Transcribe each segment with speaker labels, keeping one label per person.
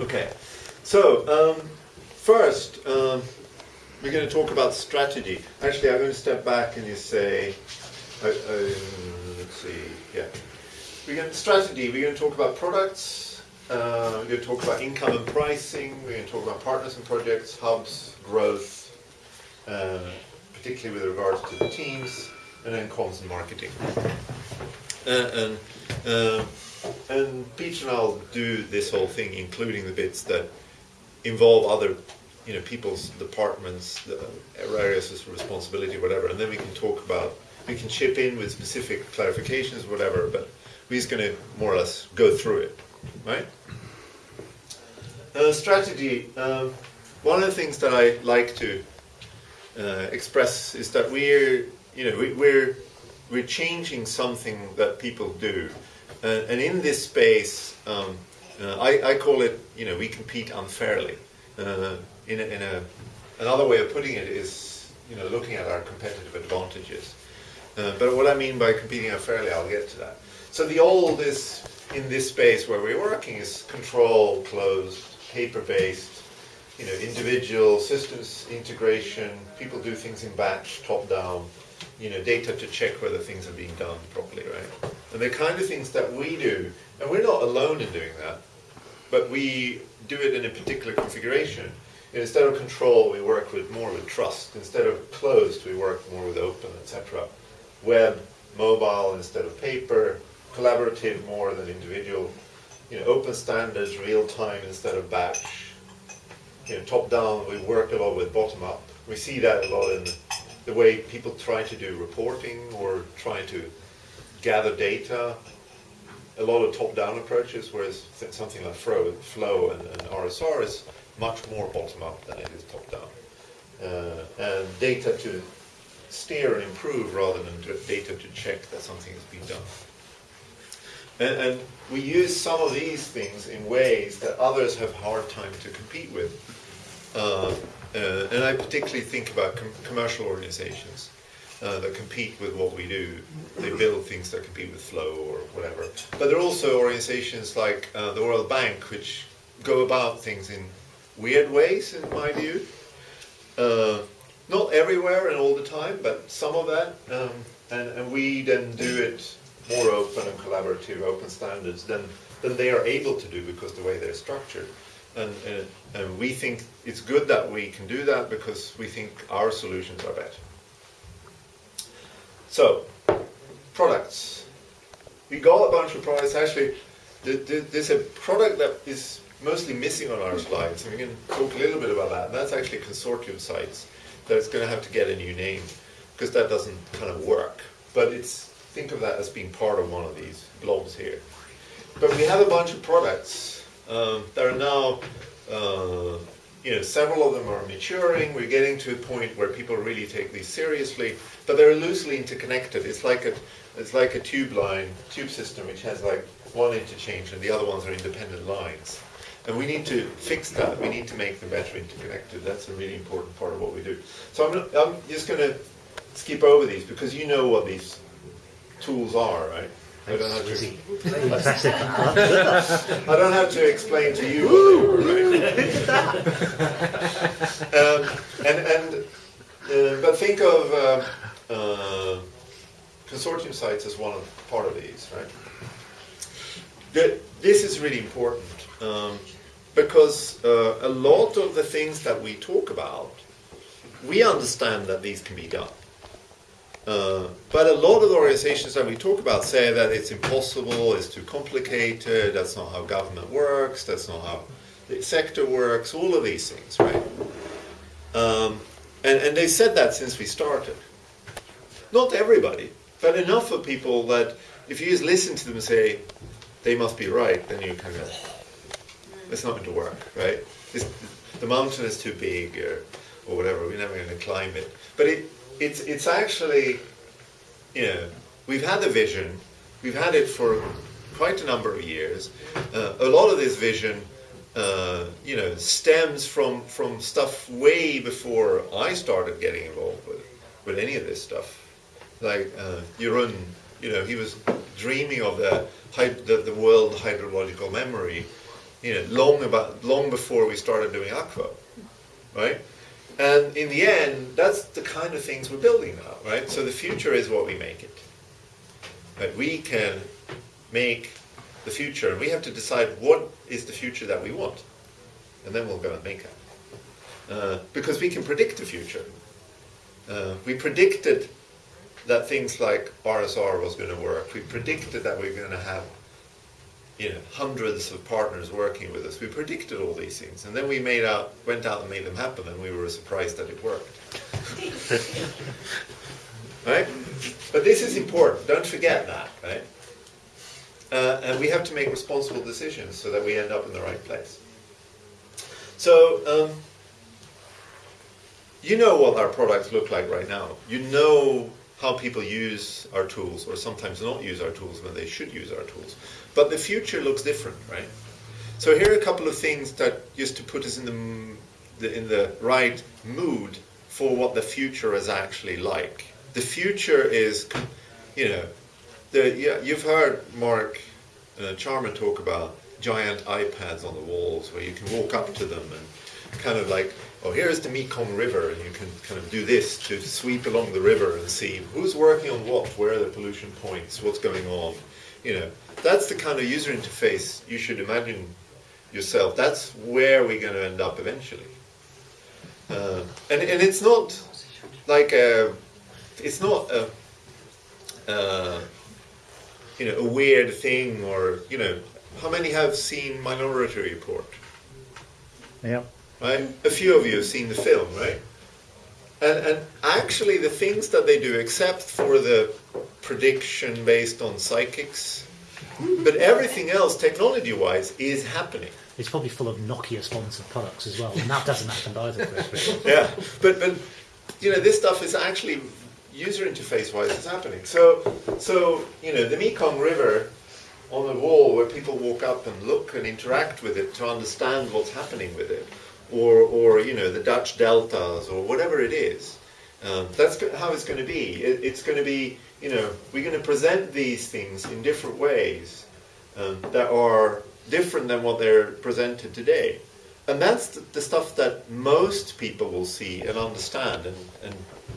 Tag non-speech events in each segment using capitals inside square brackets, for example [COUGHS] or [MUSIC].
Speaker 1: Okay, so um, first um, we're going to talk about strategy. Actually, I'm going to step back and just say, uh, uh, let's see, yeah. We're going to, strategy, we're going to talk about products, uh, we're going to talk about income and pricing, we're going to talk about partners and projects, hubs, growth, uh, particularly with regards to the teams, and then comms and marketing. Uh, and uh, and Peter and I'll do this whole thing, including the bits that involve other, you know, people's departments, areas of responsibility, whatever, and then we can talk about, we can chip in with specific clarifications, whatever, but we're just going to more or less go through it, right? Uh, strategy. Um, one of the things that I like to uh, express is that we're, you know, we, we're we're changing something that people do uh, and in this space, um, uh, I, I, call it, you know, we compete unfairly. Uh, in, a, in a, another way of putting it is, you know, looking at our competitive advantages. Uh, but what I mean by competing unfairly, I'll get to that. So the old is, in this space where we're working, is control, closed, paper-based, you know, individual systems integration, people do things in batch, top-down, you know, data to check whether things are being done properly, right? And the kind of things that we do, and we're not alone in doing that, but we do it in a particular configuration. instead of control, we work with more with trust. Instead of closed, we work more with open, etc. Web, mobile instead of paper, collaborative more than individual. You know, open standards, real time instead of batch. You know, top down, we work a lot with bottom up. We see that a lot in the way people try to do reporting or try to gather data, a lot of top-down approaches, whereas something like Flow, Flow and, and RSR is much more bottom-up than it is top-down. Uh, and data to steer and improve rather than data to check that something has been done. And, and, we use some of these things in ways that others have hard time to compete with. Uh, uh, and I particularly think about com commercial organizations uh, that compete with what we do. They build things that compete with Flow or whatever. But there are also organizations like uh, the World Bank, which go about things in weird ways, in my view. Uh, not everywhere and all the time, but some of that. Um, and, and we then do it more open and collaborative, open standards than, than they are able to do because the way they're structured. And, and, and we think it's good that we can do that because we think our solutions are better. So, products. We got a bunch of products. Actually, there's a product that is mostly missing on our slides, and we can talk a little bit about that. And that's actually consortium sites. That's going to have to get a new name because that doesn't kind of work. But it's think of that as being part of one of these blobs here. But we have a bunch of products um, that are now uh, you know, several of them are maturing. We're getting to a point where people really take these seriously, but they're loosely interconnected. It's like a, it's like a tube line, tube system, which has like one interchange and the other ones are independent lines. And we need to fix that. We need to make them better interconnected. That's a really important part of what we do. So I'm, I'm just going to skip over these because you know what these tools are, right? I don't have to. [LAUGHS] I don't have to explain to you. [LAUGHS] um, and and uh, but think of uh, uh, consortium sites as one of, part of these, right? The, this is really important um, because uh, a lot of the things that we talk about, we understand that these can be done. Uh, but a lot of the organizations that we talk about say that it's impossible, it's too complicated, that's not how government works, that's not how the sector works, all of these things, right? Um, and, and they said that since we started. Not everybody, but enough of people that if you just listen to them and say, they must be right, then you kind of, it's not going to work, right? It's, the mountain is too big or, or whatever, we're never going to climb it. But it, it's, it's actually, you know, we've had the vision, we've had it for quite a number of years. Uh, a lot of this vision, uh, you know, stems from, from stuff way before I started getting involved with, with any of this stuff. Like uh, Jeroen, you know, he was dreaming of the, the, the world hydrological memory you know, long about long before we started doing Akvo, right? And in the end, that's the kind of things we're building now, right? So the future is what we make it. Right? We can make the future, and we have to decide what is the future that we want, and then we'll go and make it. Uh, because we can predict the future. Uh, we predicted that things like RSR was going to work. We predicted that we're going to have you know, hundreds of partners working with us. We predicted all these things, and then we made out, went out and made them happen, and we were surprised that it worked. [LAUGHS] right? But this is important. Don't forget that, right? Uh, and we have to make responsible decisions so that we end up in the right place. So, um, you know what our products look like right now. You know how people use our tools, or sometimes not use our tools when they should use our tools. But the future looks different, right? So here are a couple of things that just to put us in the, the in the right mood for what the future is actually like. The future is, you know, the, yeah, you've heard Mark uh, Charmer talk about giant iPads on the walls where you can walk up to them and kind of like, oh, here's the Mekong River, and you can kind of do this to sweep along the river and see who's working on what, where are the pollution points, what's going on, you know, that's the kind of user interface you should imagine yourself. That's where we're going to end up eventually. Uh, and, and it's not like a, it's not a, uh, you know, a weird thing or, you know, how many have seen Minority Report?
Speaker 2: Yeah.
Speaker 1: Right? A few of you have seen the film, right? And, and actually the things that they do, except for the prediction based on psychics, but everything else, technology-wise, is happening.
Speaker 2: It's probably full of Nokia-sponsored products as well, and that doesn't happen either, [LAUGHS]
Speaker 1: yeah, but but you know this stuff is actually user interface-wise is happening. So so you know the Mekong River on the wall where people walk up and look and interact with it to understand what's happening with it, or or you know the Dutch deltas or whatever it is. Um, that's how it's going to be. It, it's going to be you know, we're going to present these things in different ways um, that are different than what they're presented today. And that's the, the, stuff that most people will see and understand and, and,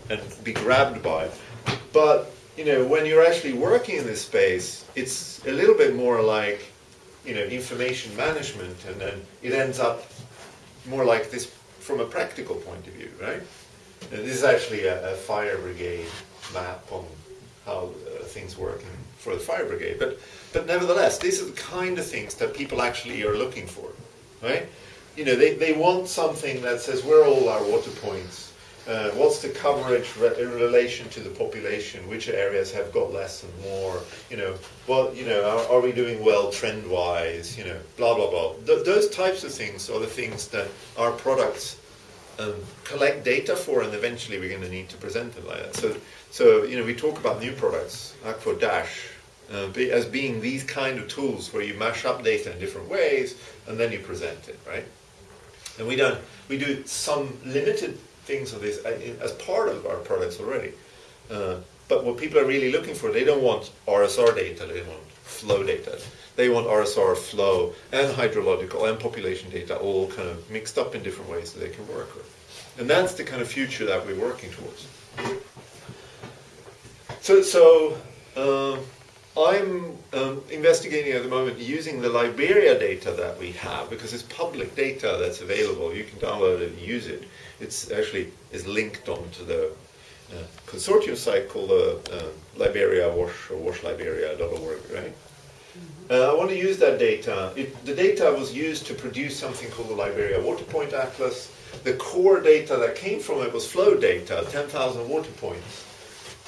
Speaker 1: and be grabbed by. But, you know, when you're actually working in this space, it's a little bit more like, you know, information management and then it ends up more like this from a practical point of view, right? And this is actually a, a fire brigade map on how uh, things work in, for the fire brigade. But, but nevertheless, these are the kind of things that people actually are looking for, right? You know, they, they want something that says where are all our water points, uh, what's the coverage re in relation to the population, which areas have got less and more, you know, well, you know, are, are we doing well trend-wise, you know, blah, blah, blah. Th those types of things are the things that our products um, collect data for, and eventually we're going to need to present them like that. So, so you know, we talk about new products, Akvo Dash, uh, as being these kind of tools where you mash up data in different ways, and then you present it, right? And we don't, we do some limited things of this uh, as part of our products already. Uh, but what people are really looking for, they don't want RSR data, they want flow data. They want RSR flow and hydrological and population data all kind of mixed up in different ways that they can work with. And that's the kind of future that we're working towards. So, so uh, I'm um, investigating at the moment using the Liberia data that we have because it's public data that's available. You can download it and use it. It's actually is linked onto the uh, consortium site called uh, uh, Liberia Wash or washliberia.org, right? Uh, I want to use that data. It, the data was used to produce something called the Liberia Water Point Atlas. The core data that came from it was flow data, 10,000 water points.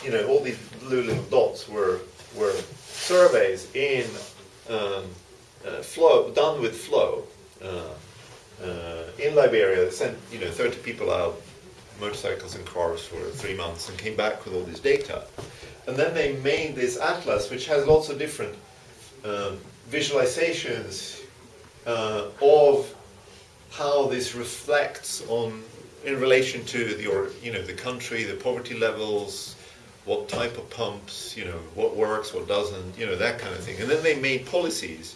Speaker 1: You know, all these blue little dots were, were surveys in um, uh, flow, done with flow. Uh, uh in Liberia, they sent, you know, 30 people out, motorcycles and cars for three months and came back with all this data. And then they made this atlas, which has lots of different um, visualizations uh, of how this reflects on in relation to the or you know the country, the poverty levels, what type of pumps, you know, what works, what doesn't, you know, that kind of thing. And then they made policies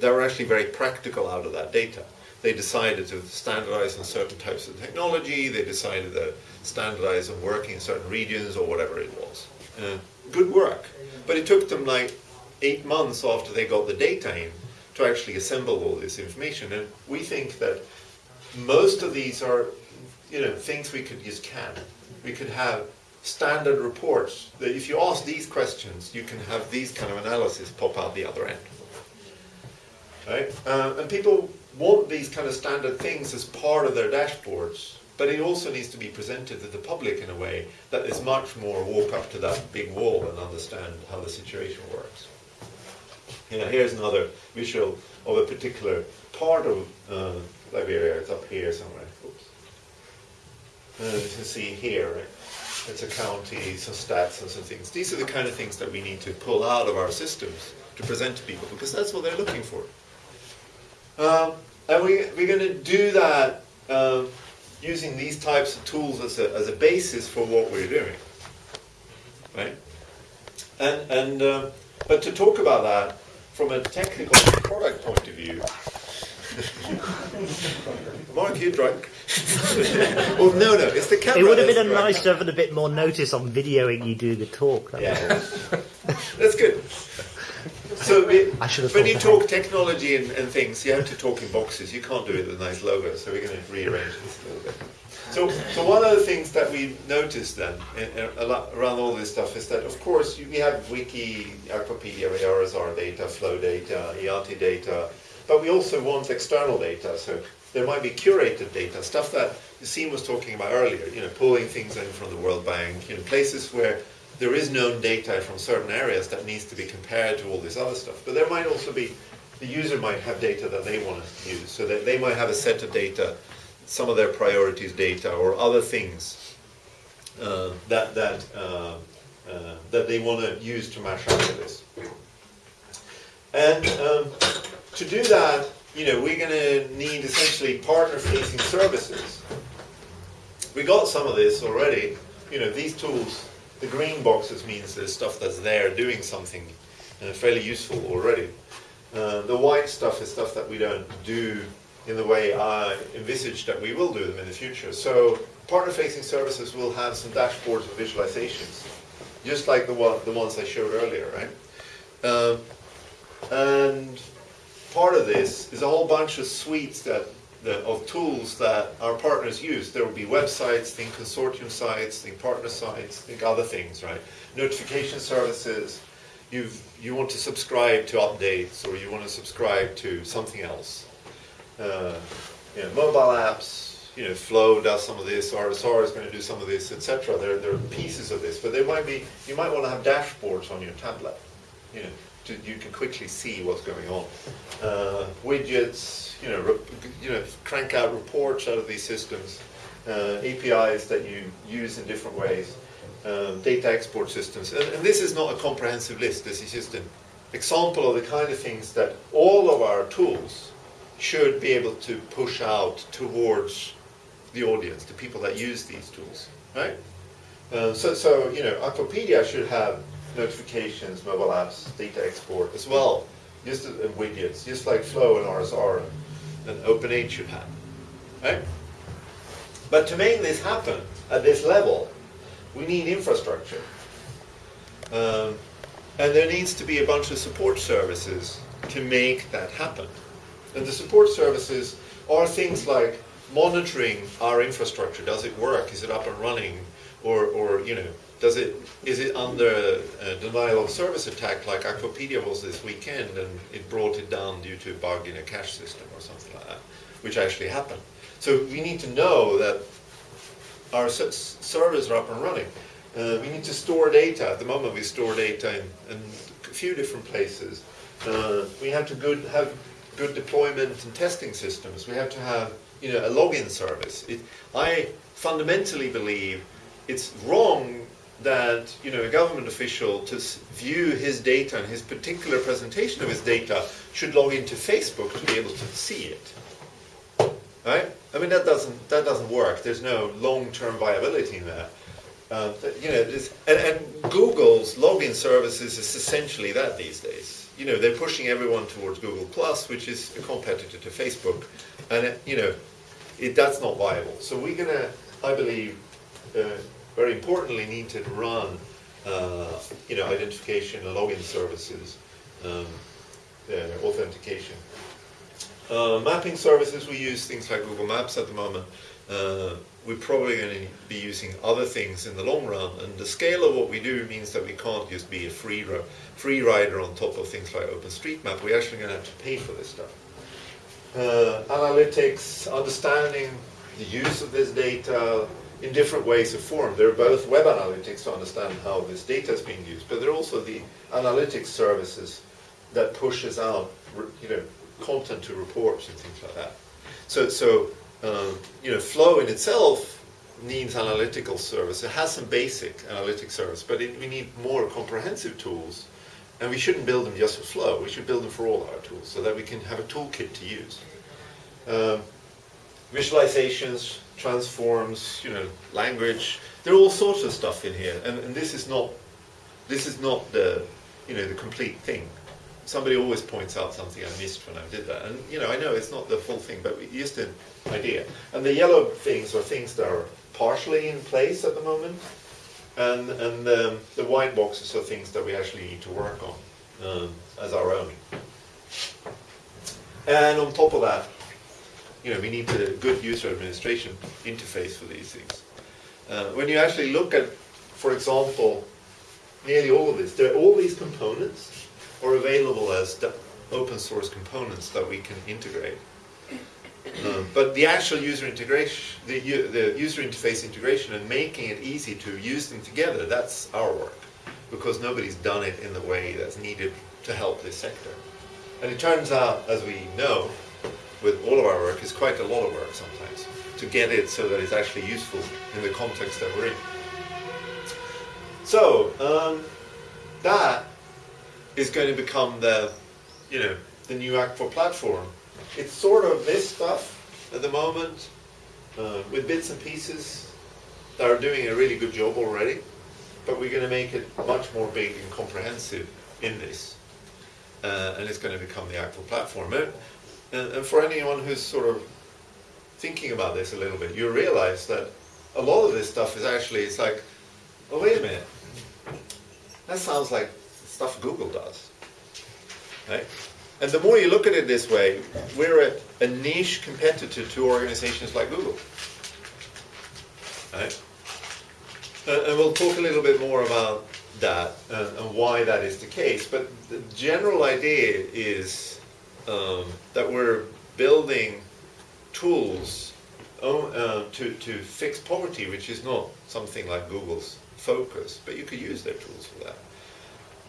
Speaker 1: that were actually very practical out of that data. They decided to standardize on certain types of technology, they decided to standardize on working in certain regions or whatever it was. Uh, good work. But it took them like eight months after they got the data in to actually assemble all this information. And we think that most of these are, you know, things we could use can. We could have standard reports that if you ask these questions, you can have these kind of analysis pop out the other end. Right? Uh, and people want these kind of standard things as part of their dashboards, but it also needs to be presented to the public in a way that is much more walk up to that big wall and understand how the situation works. Know, here's another visual of a particular part of uh, Liberia. It's up here somewhere. Oops. Uh, you can see here, right? It's a county, some stats and some things. These are the kind of things that we need to pull out of our systems to present to people because that's what they're looking for. Um, and we, we're going to do that um, using these types of tools as a, as a basis for what we're doing. Right? And, and uh, but to talk about that from a technical product point of view, [LAUGHS] Mark, you drunk? [LAUGHS] well, no, no, it's the camera.
Speaker 2: It would have been a
Speaker 1: that's drunk.
Speaker 2: nice to have a bit more notice on videoing you do the talk. That
Speaker 1: Yeah, that's good. So we,
Speaker 2: I should have
Speaker 1: when you
Speaker 2: that.
Speaker 1: talk technology and, and things, you have to talk in boxes. You can't do it with a nice logo, so we're going to rearrange this a little bit. So, so one of the things that we noticed then eh, eh, a lot, around all this stuff is that, of course, we have Wiki, Akvopedia, RSR data, flow data, IATI data, but we also want external data. So there might be curated data, stuff that Yassine was talking about earlier. You know, pulling things in from the World Bank, you know, places where there is known data from certain areas that needs to be compared to all this other stuff. But there might also be, the user might have data that they want to use, so that they might have a set of data, some of their priorities data, or other things uh, that that uh, uh, that they want to use to mash up to this. And um, to do that, you know, we're going to need essentially partner-facing services. We got some of this already. You know, these tools, the green boxes means there's stuff that's there doing something fairly useful already. Uh, the white stuff is stuff that we don't do in the way I envisage that we will do them in the future. So partner-facing services will have some dashboards and visualizations, just like the one, the ones I showed earlier, right? Um, and part of this is a whole bunch of suites that, that of tools that our partners use. There will be websites, think consortium sites, think partner sites, think other things, right? Notification services. You've, you want to subscribe to updates or you want to subscribe to something else. Uh, you know, mobile apps, you know, Flow does some of this, RSR is going to do some of this, etc. There, there are pieces of this, but there might be, you might want to have dashboards on your tablet, you know, to, you can quickly see what's going on. Uh, widgets, you know, you know, crank out reports out of these systems, uh, APIs that you use in different ways, um, data export systems, and, and this is not a comprehensive list. This is just an example of the kind of things that all of our tools should be able to push out towards the audience, the people that use these tools, right? Uh, so, so, you know, Akvopedia should have notifications, mobile apps, data export as well, just and widgets, just like Flow and RSR and OpenAid should have, right? But to make this happen at this level, we need infrastructure. Um, and there needs to be a bunch of support services to make that happen. And the support services are things like monitoring our infrastructure. Does it work? Is it up and running? Or, or you know, does it is it under a denial of service attack like Akvopedia was this weekend and it brought it down due to a bug in a cache system or something like that, which actually happened. So we need to know that our servers are up and running. Uh, we need to store data. At the moment, we store data in, in a few different places. Uh, we have to good, have good deployment and testing systems. We have to have you know, a login service. It, I fundamentally believe it's wrong that you know, a government official to view his data and his particular presentation of his data should log into Facebook to be able to see it. Right? I mean that doesn't that doesn't work. There's no long-term viability in that. Uh, Th- you know, and, and Google's login services is essentially that these days. You know, they're pushing everyone towards Google Plus, which is a competitor to Facebook, and it, you know, it, that's not viable. So we're gonna, I believe, uh, very importantly, need to run, uh, you know, identification and login services, um, uh, authentication. Uh, mapping services, we use things like Google Maps at the moment. We're probably going to be using other things in the long run, and the scale of what we do means that we can't just be a free, free rider on top of things like OpenStreetMap. We're actually going to have to pay for this stuff. Uh, analytics, understanding the use of this data in different ways of form. There are both web analytics to understand how this data is being used, but there are also the analytics services that pushes out, you know, content to reports and things like that. So, so um, you know, Flow in itself needs analytical service. It has some basic analytic service, but it, we need more comprehensive tools. And we shouldn't build them just for Flow. We should build them for all our tools so that we can have a toolkit to use. Um, visualizations, transforms, you know, language. There are all sorts of stuff in here, and, and this is not this is not the you know the complete thing. Somebody always points out something I missed when I did that, and you know I know it's not the full thing, but it's just an idea. And the yellow things are things that are partially in place at the moment, and and um, the white boxes are things that we actually need to work on um, as our own. And on top of that, you know, we need a good user administration interface for these things. Uh, when you actually look at, for example, nearly all of this, there, are all these components are available as open source components that we can integrate. Um, but the actual user integration, the, the user interface integration and making it easy to use them together, that's our work. Because nobody's done it in the way that's needed to help this sector. And it turns out, as we know, with all of our work, it's quite a lot of work sometimes to get it so that it's actually useful in the context that we're in. So, um, that is going to become the, you know, the new Akvo platform. It's sort of this stuff at the moment, uh, with bits and pieces that are doing a really good job already, but we're going to make it much more big and comprehensive in this. Uh, and it's going to become the Akvo platform. And, and, and for anyone who's sort of thinking about this a little bit, you realize that a lot of this stuff is actually, it's like, oh, wait a minute. That sounds like stuff Google does. Right? And the more you look at it this way, we're a, a niche competitor to organizations like Google. Right? And, we'll talk a little bit more about that and, why that is the case. But the general idea is um, that we're building tools oh, uh, to, to fix poverty, which is not something like Google's focus, but you could use their tools for that.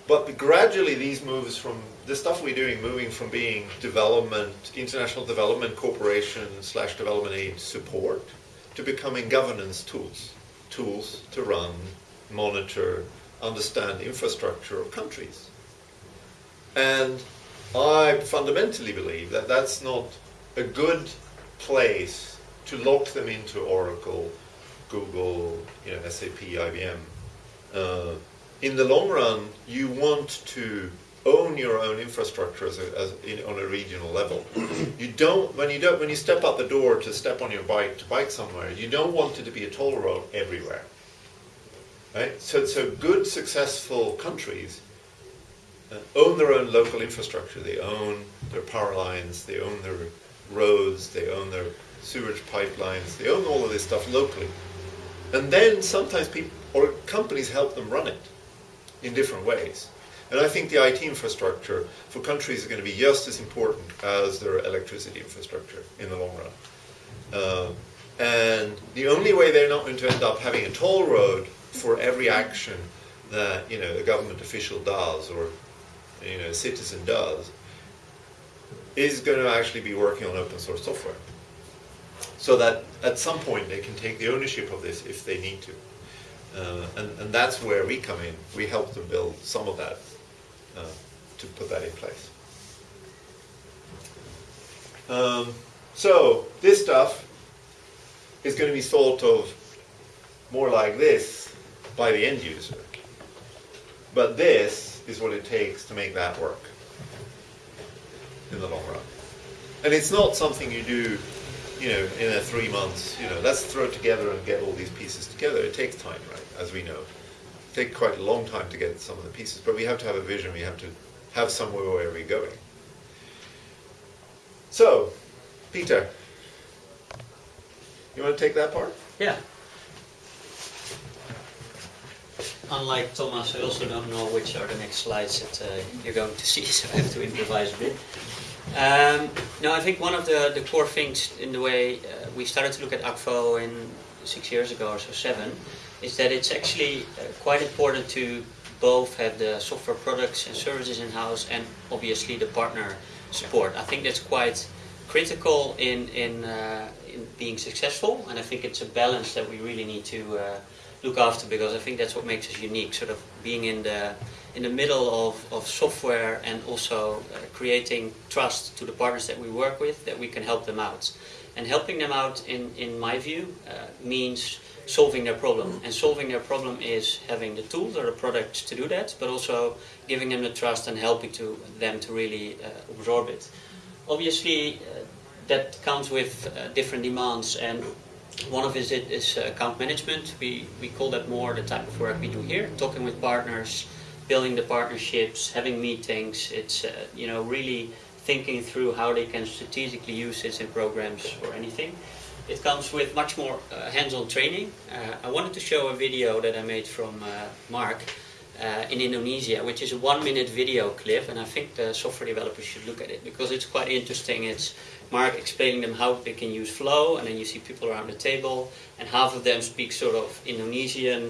Speaker 1: But gradually these moves from, the stuff we're doing, moving from being development, international development corporation slash development aid support, to becoming governance tools. Tools to run, monitor, understand infrastructure of countries. And I fundamentally believe that that's not a good place to lock them into Oracle, Google, you know, SAP, IBM. Uh, in the long run, you want to own your own infrastructure as, a, as in, on a regional level. [CLEARS THROAT] you don't when you don't when you step out the door to step on your bike to bike somewhere. You don't want it to be a toll road everywhere. Right? So, so good, successful countries uh, own their own local infrastructure. They own their power lines. They own their roads. They own their sewage pipelines. They own all of this stuff locally. And then sometimes people or companies help them run it in different ways. And I think the IT infrastructure for countries is going to be just as important as their electricity infrastructure in the long run. Uh, and the only way they're not going to end up having a toll road for every action that you know a government official does or you know a citizen does is going to actually be working on open source software. So that at some point they can take the ownership of this if they need to. Uh, and, and that's where we come in. We help them build some of that uh, to put that in place. Um, so this stuff is going to be thought of more like this by the end user. But this is what it takes to make that work. in the long run. And it's not something you do, you know, in a three months, you know, let's throw it together and get all these pieces together. It takes time, right, as we know. It takes quite a long time to get some of the pieces, but we have to have a vision, we have to have somewhere where we're going. So, Peter, you want to take that part?
Speaker 3: Yeah. Unlike Thomas, I also don't know which are the next slides that uh, you're going to see, so I have to improvise a bit. Um, no, I think one of the, the core things in the way uh, we started to look at Akvo in six years ago or so, seven, is that it's actually uh, quite important to both have the software products and services in-house and obviously the partner support. I think that's quite critical in, in, uh, in being successful and I think it's a balance that we really need to uh, look after because I think that's what makes us unique, sort of being in the in the middle of, of software and also uh, creating trust to the partners that we work with that we can help them out. And helping them out, in, in my view, uh, means solving their problem. And solving their problem is having the tools or the products to do that, but also giving them the trust and helping to them to really uh, absorb it. Obviously, uh, that comes with uh, different demands and one of is it is account management. We, we call that more the type of work we do here, talking with partners, building the partnerships, having meetings. It's uh, you know really thinking through how they can strategically use this in programs or anything. It comes with much more uh, hands-on training. Uh, I wanted to show a video that I made from uh, Mark uh, in Indonesia, which is a one-minute video clip, and I think the software developers should look at it because it's quite interesting. It's Mark explaining them how they can use Flow, and then you see people around the table, and half of them speak sort of Indonesian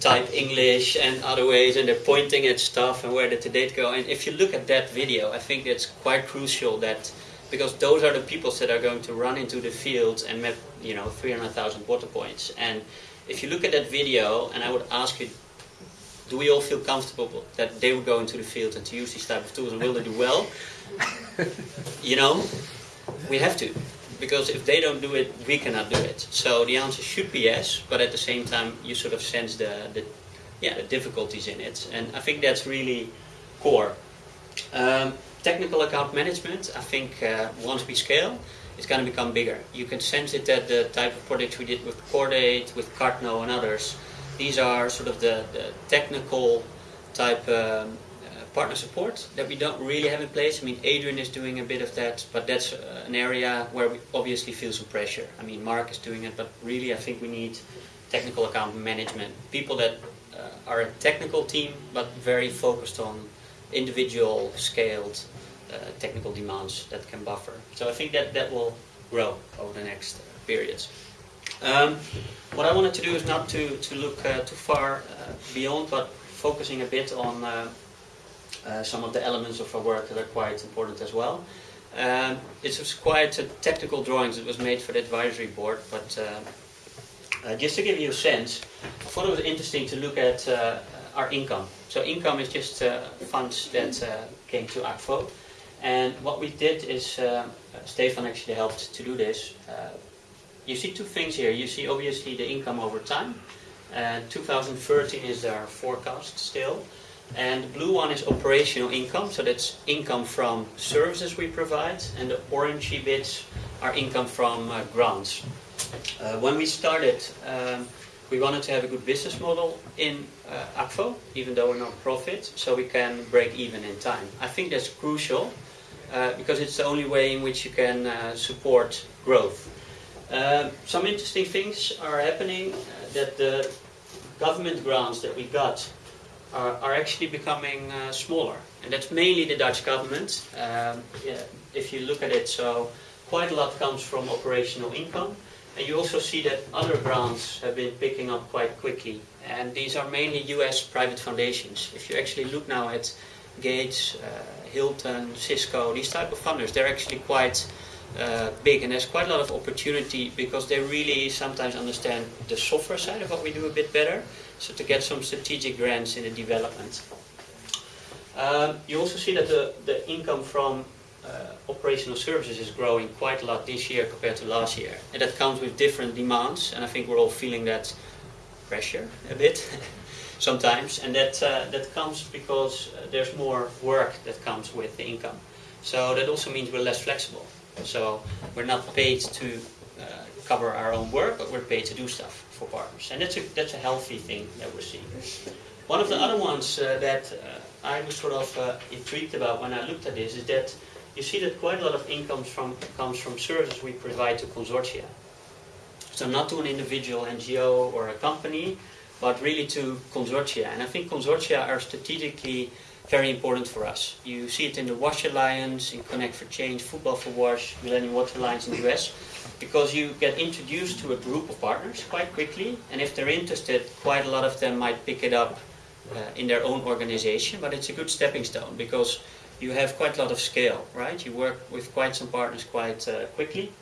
Speaker 3: type English and other ways, and they're pointing at stuff and where did the date go. And if you look at that video, I think it's quite crucial that because those are the people that are going to run into the fields and map, you know, 300,000 water points. And if you look at that video, and I would ask you, do we all feel comfortable that they would go into the field and to use these type of tools, and will they do well? [LAUGHS] you know, we have to because if they don't do it, we cannot do it. So the answer should be yes, but at the same time, you sort of sense the, the yeah the difficulties in it, and I think that's really core. Um, technical account management, I think uh, once we scale, it's going to become bigger. You can sense it that the type of projects we did with Cordaid, with Cardno and others, these are sort of the, the technical type um, partner support that we don't really have in place. I mean, Adrian is doing a bit of that, but that's uh, an area where we obviously feel some pressure. I mean, Mark is doing it, but really I think we need technical account management. People that uh, are a technical team, but very focused on individual scaled uh, technical demands that can buffer. So I think that that will grow over the next periods. Um, what I wanted to do is not to, to look uh, too far uh, beyond, but focusing a bit on uh, uh, some of the elements of our work that are quite important as well. Um, it was quite a technical drawings that was made for the advisory board, but uh, uh, just to give you a sense, I thought it was interesting to look at uh, our income. So income is just uh, funds that uh, came to Akvo. And what we did is, Stefan actually helped to do this. you see two things here. You see obviously the income over time. 2013 is our forecast still. And the blue one is operational income, so that's income from services we provide, and the orangey bits are income from uh, grants. Uh, when we started, um, we wanted to have a good business model in uh, Akvo, even though we're not profit, so we can break even in time. I think that's crucial uh, because it's the only way in which you can uh, support growth. Uh, some interesting things are happening uh, that the government grants that we got are, are actually becoming uh, smaller. And that's mainly the Dutch government. Um, yeah, if you look at it, so quite a lot comes from operational income. And you also see that other grants have been picking up quite quickly. And these are mainly US private foundations. If you actually look now at Gates, uh, Hilton, Cisco, these type of funders, they're actually quite uh, big and there's quite a lot of opportunity because they really sometimes understand the software side of what we do a bit better so to get some strategic grants in the development. Um, you also see that the, the income from uh, operational services is growing quite a lot this year compared to last year. And that comes with different demands, and I think we're all feeling that pressure a bit. [LAUGHS] sometimes, and that uh, that comes because uh, there's more work that comes with the income. So that also means we're less flexible. So we're not paid to uh, cover our own work, but we're paid to do stuff for partners, and that's a that's a healthy thing that we're seeing. One of the other ones uh, that uh, I was sort of uh, intrigued about when I looked at this is that you see that quite a lot of income from, comes from services we provide to consortia. So not to an individual NGO or a company, but really to consortia. And I think consortia are strategically very important for us. You see it in the WASH Alliance, in Connect for Change, Football for WASH, Millennium Water Alliance in the US, because you get introduced to a group of partners quite quickly, and if they're interested, quite a lot of them might pick it up uh, in their own organization, but it's a good stepping stone because you have quite a lot of scale, right? You work with quite some partners quite uh, quickly,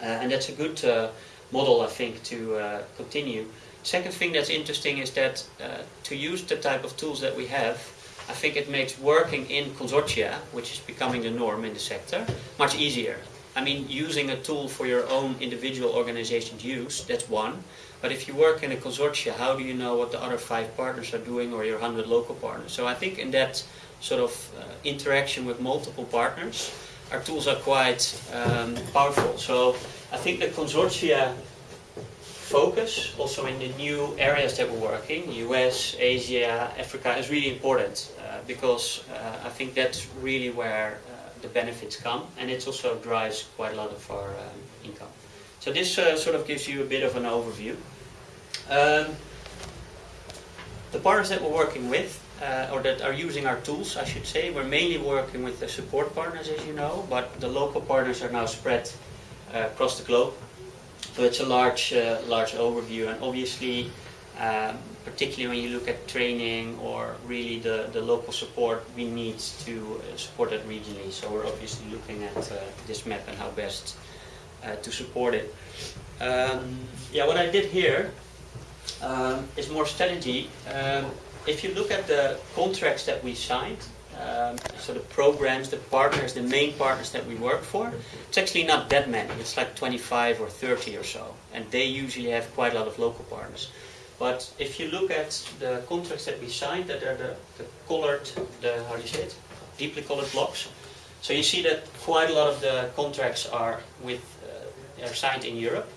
Speaker 3: uh, and that's a good uh, model, I think, to uh, continue. Second thing that's interesting is that uh, to use the type of tools that we have, I think it makes working in consortia, which is becoming the norm in the sector, much easier. I mean, using a tool for your own individual organization's use, that's one. But if you work in a consortia, how do you know what the other five partners are doing or your 100 local partners? So I think in that sort of uh, interaction with multiple partners, our tools are quite um, powerful. So I think the consortia focus, also in the new areas that we're working, US, Asia, Africa, is really important uh, because uh, I think that's really where uh, the benefits come and it also drives quite a lot of our um, income. So this uh, sort of gives you a bit of an overview. Um, the partners that we're working with, uh, or that are using our tools, I should say, we're mainly working with the support partners, as you know, but the local partners are now spread uh, across the globe. So it's a large, uh, large overview, and obviously, um, particularly when you look at training or really the, the local support, we need to uh, support that regionally. So we're obviously looking at uh, this map and how best uh, to support it. Um, yeah, what I did here um, is more strategy. Um, if you look at the contracts that we signed, um, so the programs, the partners, the main partners that we work for, it's actually not that many. It's like 25 or 30 or so, and they usually have quite a lot of local partners. But if you look at the contracts that we signed, that are the, the colored, the how do you say it, deeply colored blocks. So you see that quite a lot of the contracts are with uh, are signed in Europe,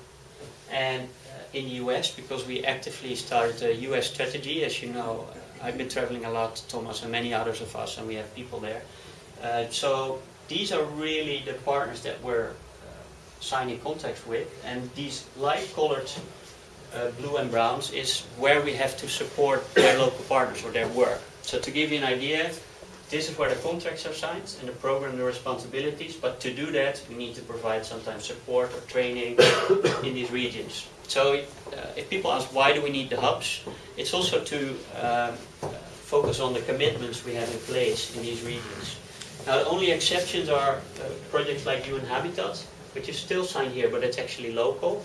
Speaker 3: and in the US because we actively started a US strategy. As you know, I've been traveling a lot, Thomas and many others of us, and we have people there. Uh, so these are really the partners that we're uh, signing contracts with, and these light-colored uh, blue and browns is where we have to support their local partners or their work. So to give you an idea, this is where the contracts are signed and the program, the responsibilities, but to do that, we need to provide sometimes support or training [COUGHS] in these regions. So uh, if people ask why do we need the hubs, it's also to um, focus on the commitments we have in place in these regions. Now the only exceptions are uh, projects like UN Habitat, which is still signed here, but it's actually local.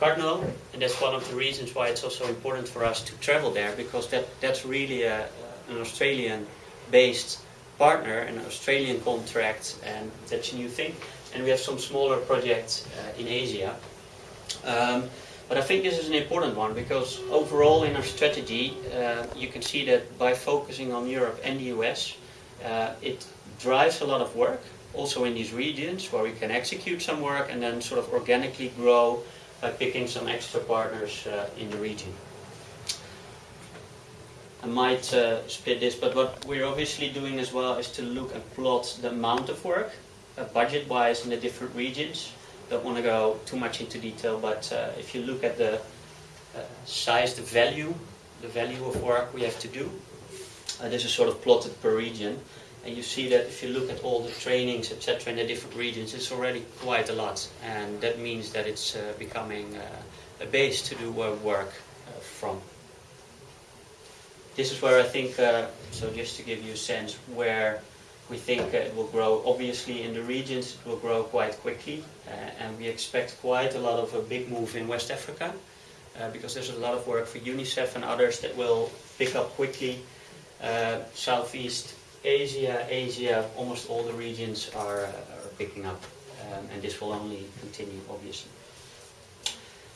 Speaker 3: Cardno, and that's one of the reasons why it's also important for us to travel there, because that, that's really a, an Australian-based partner, an Australian contract, and that's a new thing. And we have some smaller projects uh, in Asia. Um, but I think this is an important one because overall in our strategy, uh, you can see that by focusing on Europe and the US, uh, it drives a lot of work also in these regions where we can execute some work and then sort of organically grow by picking some extra partners uh, in the region. I might uh, split this, but what we're obviously doing as well is to look and plot the amount of work, uh, budget-wise in the different regions, don't want to go too much into detail, but uh, if you look at the uh, size, the value, the value of work we have to do, uh, this is sort of plotted per region. And you see that if you look at all the trainings, etc., in the different regions, it's already quite a lot. And that means that it's uh, becoming uh, a base to do uh, work from. This is where I think, so just to give you a sense, where we think it will grow, obviously in the regions it will grow quite quickly uh, and we expect quite a lot of a big move in West Africa uh, because there's a lot of work for UNICEF and others that will pick up quickly. Uh, Southeast Asia, Asia, almost all the regions are, are picking up um, and this will only continue obviously.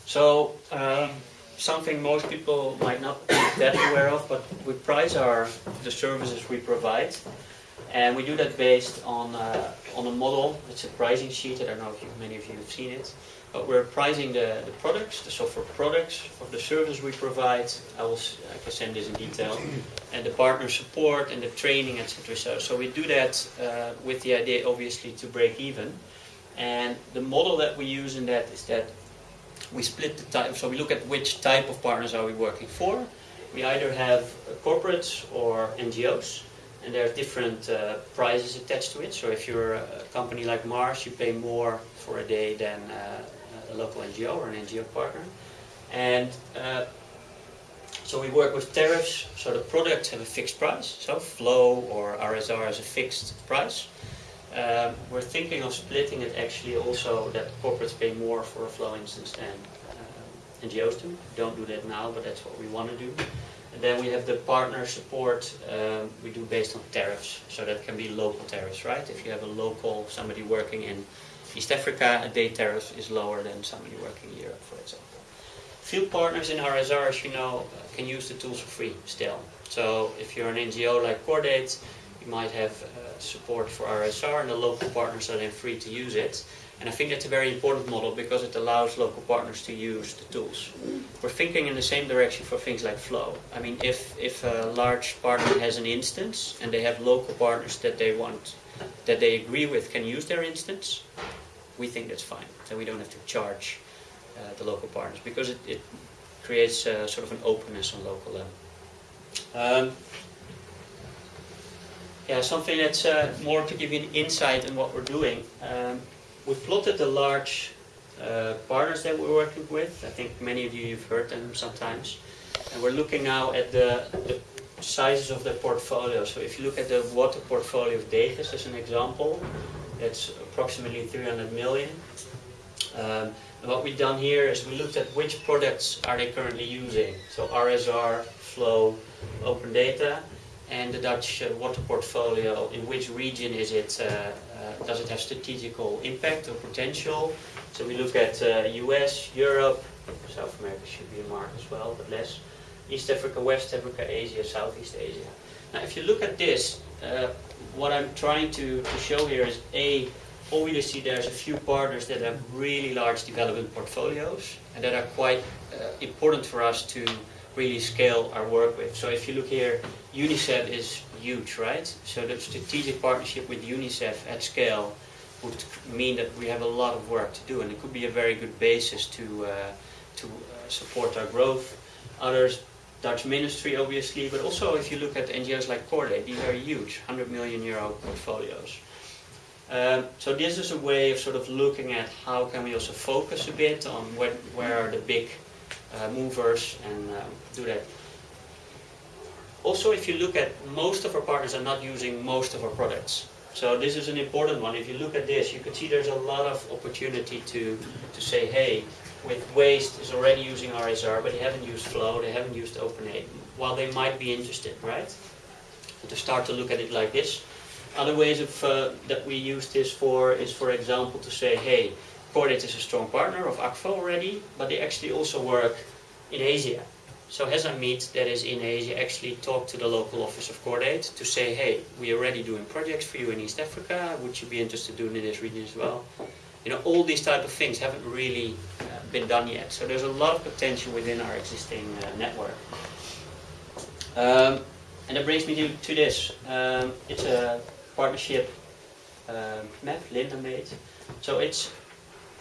Speaker 3: So um, something most people might not be that aware of, but we price our the services we provide, and we do that based on uh, on a model. It's a pricing sheet. I don't know if you, many of you have seen it, but we're pricing the, the products, the software products of the service we provide. I will I can send this in detail, and the partner support and the training, etc. So, so we do that uh, with the idea, obviously, to break even. And the model that we use in that is that we split the type, so we look at which type of partners are we working for. We either have corporates or NGOs, and there are different uh, prices attached to it. So if you're a company like Mars, you pay more for a day than uh, a local NGO or an NGO partner. And uh, so we work with tariffs, so the products have a fixed price, so Flow or RSR has a fixed price. Um, we're thinking of splitting it actually also that corporates pay more for a flow instance than uh, NGOs do. Don't do that now, but that's what we want to do. And then we have the partner support um, we do based on tariffs. So that can be local tariffs, right? If you have a local, somebody working in East Africa, a day tariff is lower than somebody working in Europe, for example. Field partners in RSR, as you know, can use the tools for free still. So if you're an NGO like Cordaid, you might have uh, support for RSR and the local partners are then free to use it. And I think that's a very important model because it allows local partners to use the tools. We're thinking in the same direction for things like Flow. I mean, if, if a large partner has an instance and they have local partners that they want, that they agree with can use their instance, we think that's fine. Then we don't have to charge uh, the local partners because it, it creates uh, sort of an openness on local level. Um, yeah, something that's uh, more to give you an insight in what we're doing. Um, we've plotted the large uh, partners that we're working with. I think many of you have heard them sometimes. And we're looking now at the, the sizes of the portfolio. So if you look at the water portfolio of Degas as an example, that's approximately 300 million. Um, and what we've done here is we looked at which products are they currently using. So RSR, Flow, Open Data, and the Dutch uh, water portfolio, in which region is it, uh, does it have strategical impact or potential? So we look at uh, US, Europe, South America should be a mark as well, but less. East Africa, West Africa, Asia, Southeast Asia. Now if you look at this, uh, what I'm trying to, to show here is A, obviously there's a few partners that have really large development portfolios and that are quite uh, important for us to really scale our work with. So if you look here, UNICEF is huge, right? So the strategic partnership with UNICEF at scale would mean that we have a lot of work to do, and it could be a very good basis to uh, to uh, support our growth. Others, Dutch ministry, obviously, but also if you look at NGOs like Cordaid, these are huge, 100 million euro portfolios. Um, so this is a way of sort of looking at how can we also focus a bit on where, where are the big uh, movers and um, do that. Also, if you look at most of our partners are not using most of our products. So this is an important one. If you look at this, you can see there's a lot of opportunity to, to say, hey, with waste is already using RSR, but they haven't used Flow, they haven't used OpenAid, while they might be interested, right? And to start to look at it like this. Other ways of, uh, that we use this for is, for example, to say, hey, Cordaid is a strong partner of Akvo already, but they actually also work in Asia. So Amit, that is in Asia, actually talked to the local office of Cordaid to say, hey, we're already doing projects for you in East Africa, would you be interested in doing in this region as well? You know, all these type of things haven't really uh, been done yet. So there's a lot of potential within our existing uh, network. Um, and that brings me to, to this. Um, it's a partnership um, map Linda made. So it's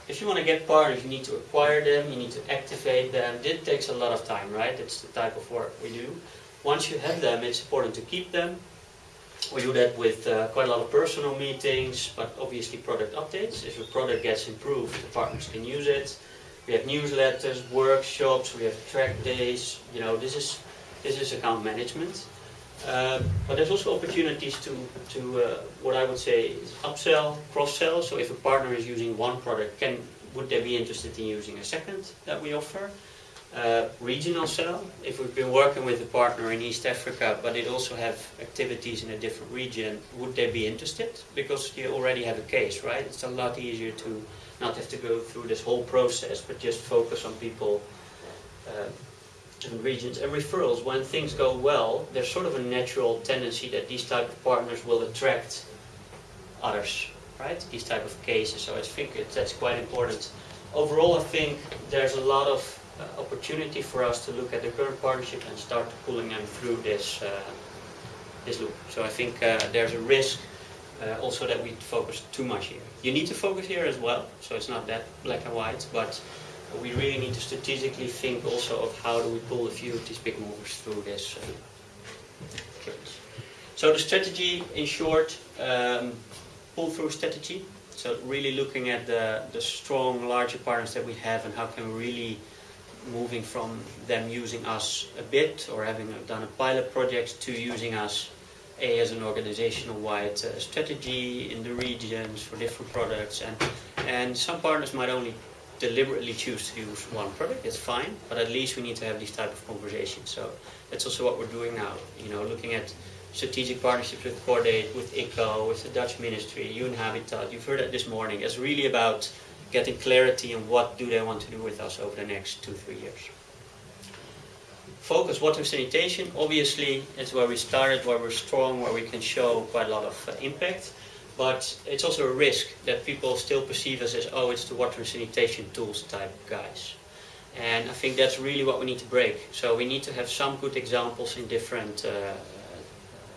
Speaker 3: if you want to get partners, you need to acquire them, you need to activate them. This takes a lot of time, right? That's the type of work we do. Once you have them, it's important to keep them. We do that with uh, quite a lot of personal meetings, but obviously product updates. If a product gets improved, the partners can use it. We have newsletters, workshops, we have track days. You know, this is this is account management. Uh, but there's also opportunities to, to uh, what I would say is upsell, cross-sell. So if a partner is using one product, can would they be interested in using a second that we offer? Uh, regional sell. If we've been working with a partner in East Africa, but they also have activities in a different region, would they be interested? Because you already have a case, right? It's a lot easier to not have to go through this whole process, but just focus on people uh, regions and referrals. When things go well, there's sort of a natural tendency that these type of partners will attract others, right? These type of cases. So I think it, that's quite important. Overall, I think there's a lot of uh, opportunity for us to look at the current partnership and start pulling them through this uh, this loop. So I think uh, there's a risk uh, also that we focus too much here. You need to focus here as well, so it's not that black and white, but we really need to strategically think also of how do we pull a few of these big movers through this. Uh, so the strategy, in short, um, pull-through strategy. So really looking at the, the strong, larger partners that we have and how can we really moving from them using us a bit or having done a pilot project to using us a as an organizational wide uh, strategy in the regions for different products and and some partners might only deliberately choose to use one product it's fine but at least we need to have these type of conversations so that's also what we're doing now you know looking at strategic partnerships with Cordaid, with ICCO, with the Dutch Ministry, UN Habitat. You've heard that this morning. It's really about getting clarity on what do they want to do with us over the next two, three years. Focus water sanitation, obviously, is where we started, where we're strong, where we can show quite a lot of uh, impact. But it's also a risk that people still perceive us as, oh, it's the water and sanitation tools type guys. And I think that's really what we need to break. So we need to have some good examples in different uh,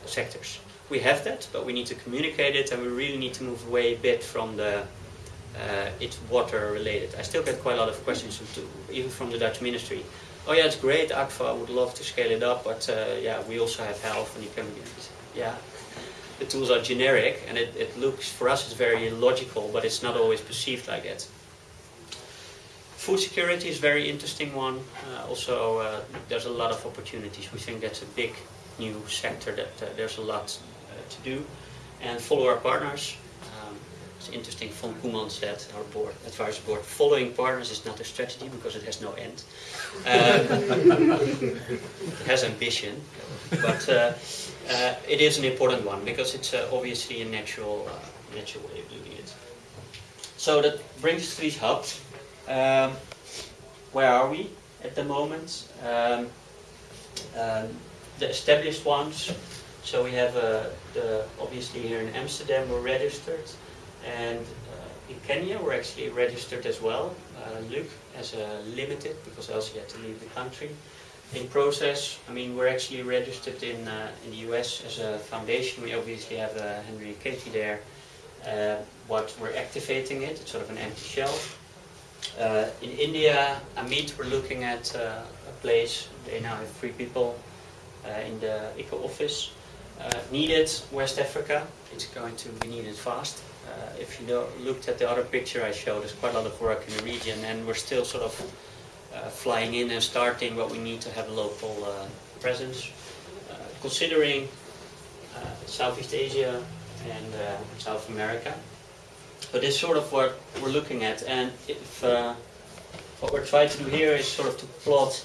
Speaker 3: sectors. We have that, but we need to communicate it and we really need to move away a bit from the uh, it's water related. I still get quite a lot of questions, even from the Dutch ministry oh yeah, it's great, Akvo, would love to scale it up, but uh, yeah, we also have health and you can, yeah. The tools are generic and it, it looks, for us it's very logical, but it's not always perceived like that. Food security is a very interesting one. Uh, also, uh, there's a lot of opportunities. We think that's a big new sector that uh, there's a lot uh, to do. And follow our partners It's interesting. Von Koeman said, our board, advisory board, following partners is not a strategy because it has no end. Um, [LAUGHS] it has ambition, but uh, it is an important one because it's uh, obviously a natural, uh, natural way of doing it. So that brings us to these hubs. Um, where are we at the moment? Um, um the established ones. So we have uh, the obviously here in Amsterdam we're registered. And uh, in Kenya, we're actually registered as well, uh, Luke, as a limited, because else you have to leave the country. In process, I mean, we're actually registered in, uh, in the US as a foundation. We obviously have uh, Henry and Katie there, uh, but we're activating it. It's sort of an empty shell. Uh, in India, Amit, we're looking at uh, a place. They now have three people uh, in the ICCO office. Needed West Africa. It's going to be needed fast. If you looked at the other picture I showed, there's quite a lot of work in the region and we're still sort of flying in and starting, but we need to have a local uh, presence. Uh, considering uh, Southeast Asia and uh, South America. But this is sort of what we're looking at and if what we're trying to do here is sort of to plot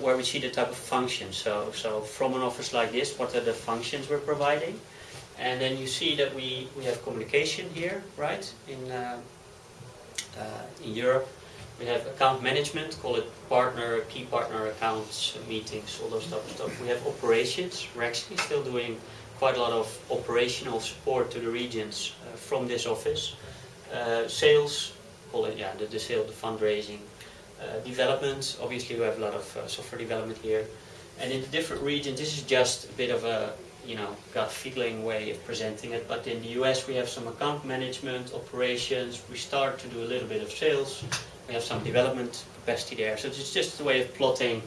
Speaker 3: where we see the type of functions. So, so from an office like this, what are the functions we're providing? And then you see that we, we have communication here, right, in, uh, uh, in Europe. We have account management, call it partner, key partner accounts, meetings, all those type of stuff. We have operations. We're actually still doing quite a lot of operational support to the regions uh, from this office. Uh, sales, call it, yeah, the, the sale, the fundraising. Uh, development, obviously we have a lot of uh, software development here. And in the different regions, this is just a bit of a you know, gut feeling way of presenting it. But in the US, we have some account management, operations. We start to do a little bit of sales. We have some development capacity there. So it's just a way of plotting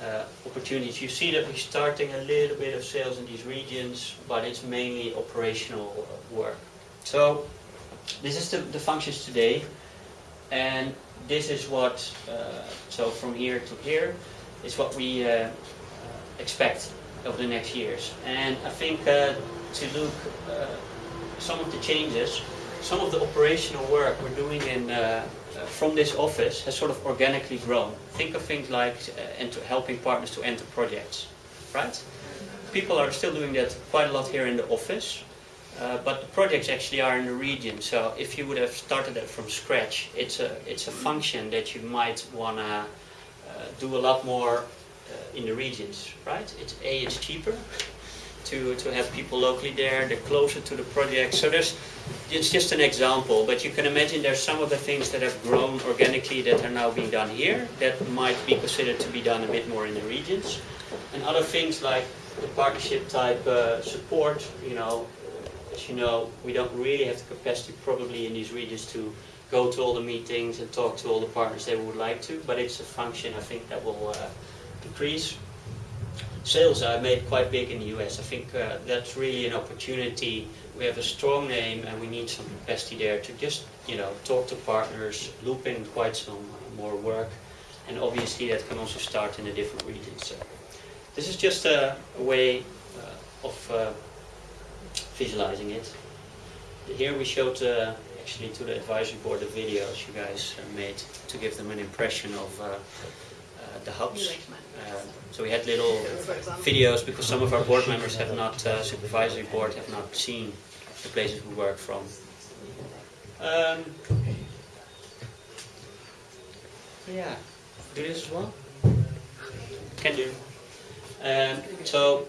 Speaker 3: uh, opportunities. You see that we're starting a little bit of sales in these regions, but it's mainly operational work. So this is the, the functions today. And this is what, uh, so from here to here, is what we uh, uh expect over the next years. And I think uh, to look uh, some of the changes, some of the operational work we're doing in from this office has sort of organically grown. Think of things like uh, helping partners to enter projects, right? People are still doing that quite a lot here in the office, uh, but the projects actually are in the region. So if you would have started that from scratch, it's a it's a function that you might wanna do a lot more uh, in the regions, right? It's A, it's cheaper to, to have people locally there, they're closer to the project. So there's, it's just an example, but you can imagine there's some of the things that have grown organically that are now being done here that might be considered to be done a bit more in the regions. And other things like the partnership type uh, support, you know, as you know, we don't really have the capacity probably in these regions to go to all the meetings and talk to all the partners they would like to, but it's a function I think that will uh, increase. Sales are made quite big in the US. I think uh, that's really an opportunity. We have a strong name and we need some capacity there to just, you know, talk to partners, loop in quite some more work, and obviously that can also start in the different regions. So this is just a, a way uh, of uh, visualizing it. Here we showed uh, actually to the advisory board the videos you guys uh, made to give them an impression of uh, the hubs. Uh, so we had little videos because some of our board members have not, uh, supervisory board have not seen the places we work from. Um, yeah, do this as well? Can do. Um, so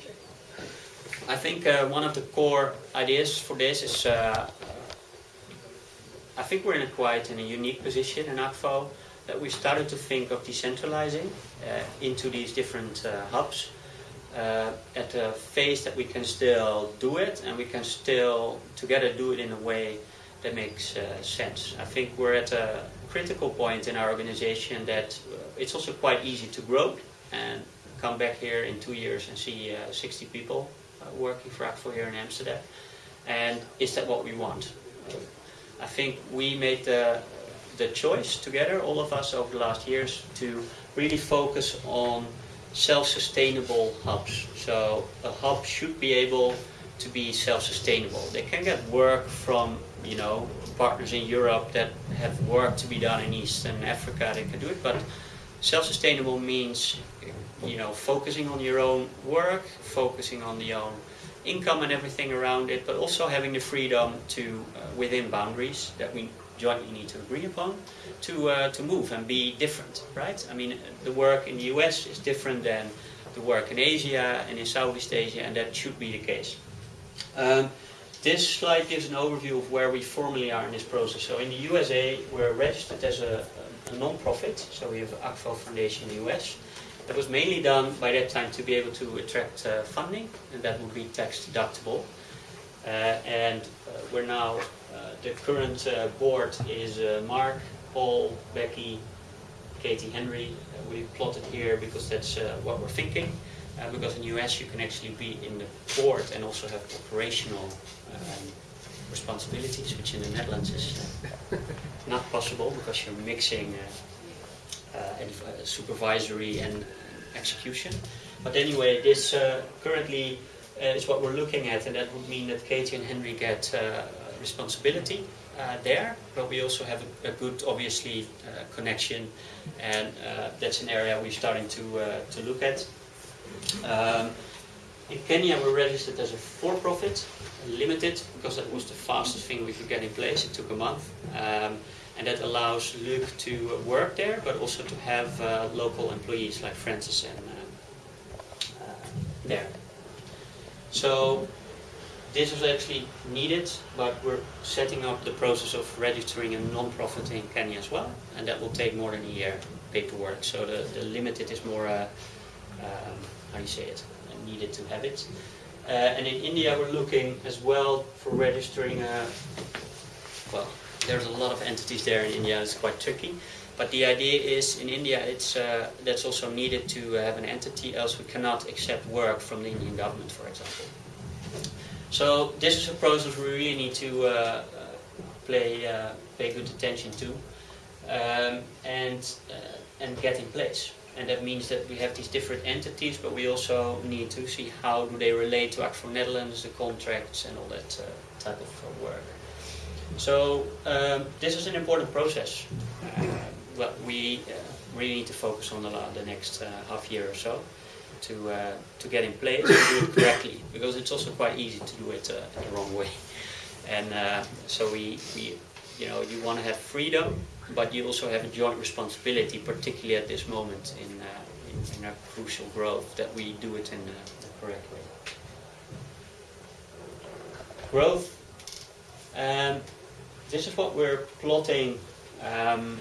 Speaker 3: I think uh, one of the core ideas for this is uh, I think we're in a quite in a unique position in Akvo that we started to think of decentralizing uh, into these different uh, hubs uh, at a phase that we can still do it and we can still together do it in a way that makes sense. I think we're at a critical point in our organization that it's also quite easy to grow and come back here in two years and see uh, 60 people uh, working for Akvo here in Amsterdam. And is that what we want? I think we made the, the choice together, all of us over the last years, to really focus on self-sustainable hubs. So a hub should be able to be self-sustainable. They can get work from, you know, partners in Europe that have work to be done in Eastern Africa, they can do it, but self-sustainable means, you know, focusing on your own work, focusing on the own income and everything around it, but also having the freedom to, uh, within boundaries that we jointly need to agree upon, to uh, to move and be different, right? I mean, the work in the US is different than the work in Asia and in Southeast Asia, and that should be the case. Um, this slide gives an overview of where we formally are in this process. So in the USA, we're registered as a, a non-profit, so we have Akvo Foundation in the US. That was mainly done by that time to be able to attract uh, funding, and that would be tax deductible. Uh, and uh, we're now, the current uh, board is uh, Mark, Paul, Becky, Katie Henry. Uh, we plotted here because that's uh, what we're thinking. Uh, because in the US you can actually be in the board and also have operational um, responsibilities, which in the Netherlands is uh, not possible because you're mixing uh, uh, uh, supervisory and execution. But anyway, this uh, currently uh, is what we're looking at, and that would mean that Katie and Henry get uh, responsibility uh, there, but we also have a, a good, obviously, uh, connection, and uh, that's an area we're starting to to look at. Um, in Kenya, we're registered as a for-profit, limited, because that was the fastest thing we could get in place. It took a month. Um, and that allows Luke to work there, but also to have uh, local employees like Francis and uh, uh, there. So this is actually needed, but we're setting up the process of registering a non-profit in Kenya as well, and that will take more than a year paperwork. So the, the limited is more, uh, um, how do you say it, needed to have it. Uh, and in India, we're looking as well for registering a, well, there's a lot of entities there in India. It's quite tricky. But the idea is in India, it's uh, that's also needed to have an entity, else we cannot accept work from the Indian government, for example. So this is a process we really need to uh, uh, play uh, pay good attention to um, and uh, and get in place. And that means that we have these different entities, but we also need to see how do they relate to Akvo Netherlands, the contracts, and all that uh, type of uh, work. So um, this is an important process. What we really need to focus on the, the next half year or so to uh, to get in place and do it correctly, because it's also quite easy to do it uh, the wrong way. And uh, so we we you know, you want to have freedom, but you also have a joint responsibility, particularly at this moment in, uh, in, in our crucial growth, that we do it in uh, the correct way. Growth. Um, this is what we're plotting. Um,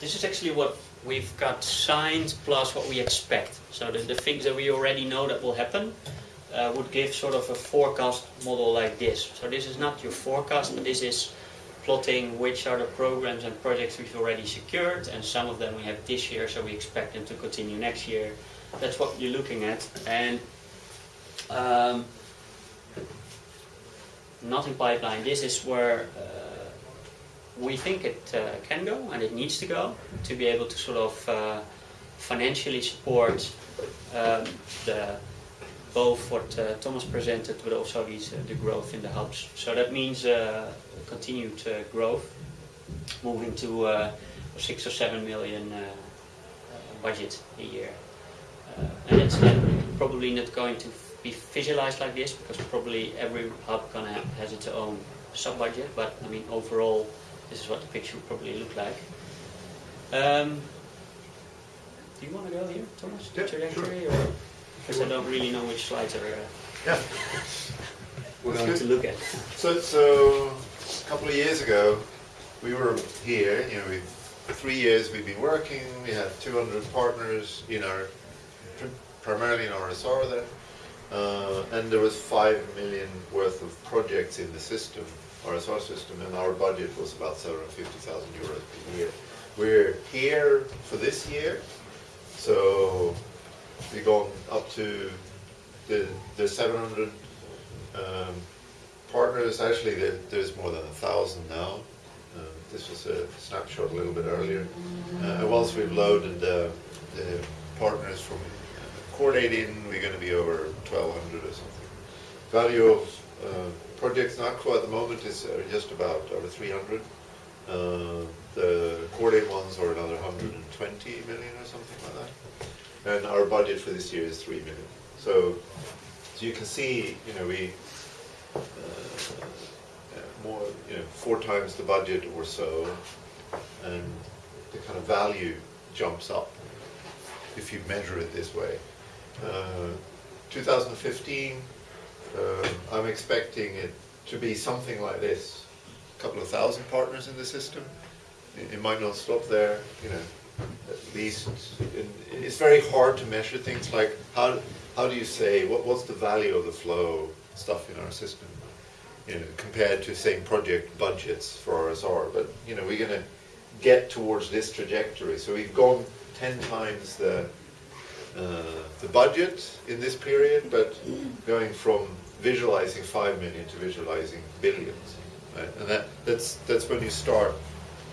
Speaker 3: this is actually what we've got signed plus what we expect. So the, the things that we already know that will happen uh, would give sort of a forecast model like this. So this is not your forecast, but this is plotting which are the programs and projects we've already secured, and some of them we have this year, so we expect them to continue next year. That's what you're looking at. And um, not in pipeline. This is where uh, we think it uh, can go and it needs to go to be able to sort of uh, financially support um, the both what uh, Thomas presented, but also these, uh, the growth in the hubs. So that means uh, continued uh, growth, moving to six or seven million budget a year. And it's probably not going to be visualized like this because probably every hub gonna has its own sub-budget. But I mean, overall, this is what the picture would probably look like. Um, do you want to go here, Thomas?
Speaker 1: Yeah,
Speaker 3: Trajectory, or because I don't really know which slides are uh,
Speaker 1: Yeah. [LAUGHS]
Speaker 3: we're going
Speaker 1: good.
Speaker 3: to look at.
Speaker 1: So, so a couple of years ago, we were here. You know, we three years we've been working. We had 200 partners in our, primarily in RSR there, uh, and there was five million worth of projects in the system, RSR system, and our budget was about 750,000 euros per year. We're here for this year, so we've gone up to the the 700 um, partners. Actually, there, there's more than a thousand now. Um, this was a snapshot a little bit earlier. Uh, once we've loaded the, the partners from uh, Cordaid we're going to be over 1,200 or something. Value of uh, projects in Akvo at the moment is uh, just about over 300. Uh, the Cordaid ones are another 120 million or something like that. And our budget for this year is 3 million. So, so you can see, you know, we, uh, uh, more, you know, four times the budget or so, and the kind of value jumps up if you measure it this way. Uh, 2015, uh, I'm expecting it to be something like this, a couple of thousand partners in the system. It, it might not stop there, you know, at least, in, it's very hard to measure things like how, how do you say, what, what's the value of the flow stuff in our system? You know, compared to same project budgets for RSR, but you know, we're gonna get towards this trajectory. So we've gone ten times the, uh, the budget in this period, but going from visualizing five million to visualizing billions. Right? And that, that's, that's when you start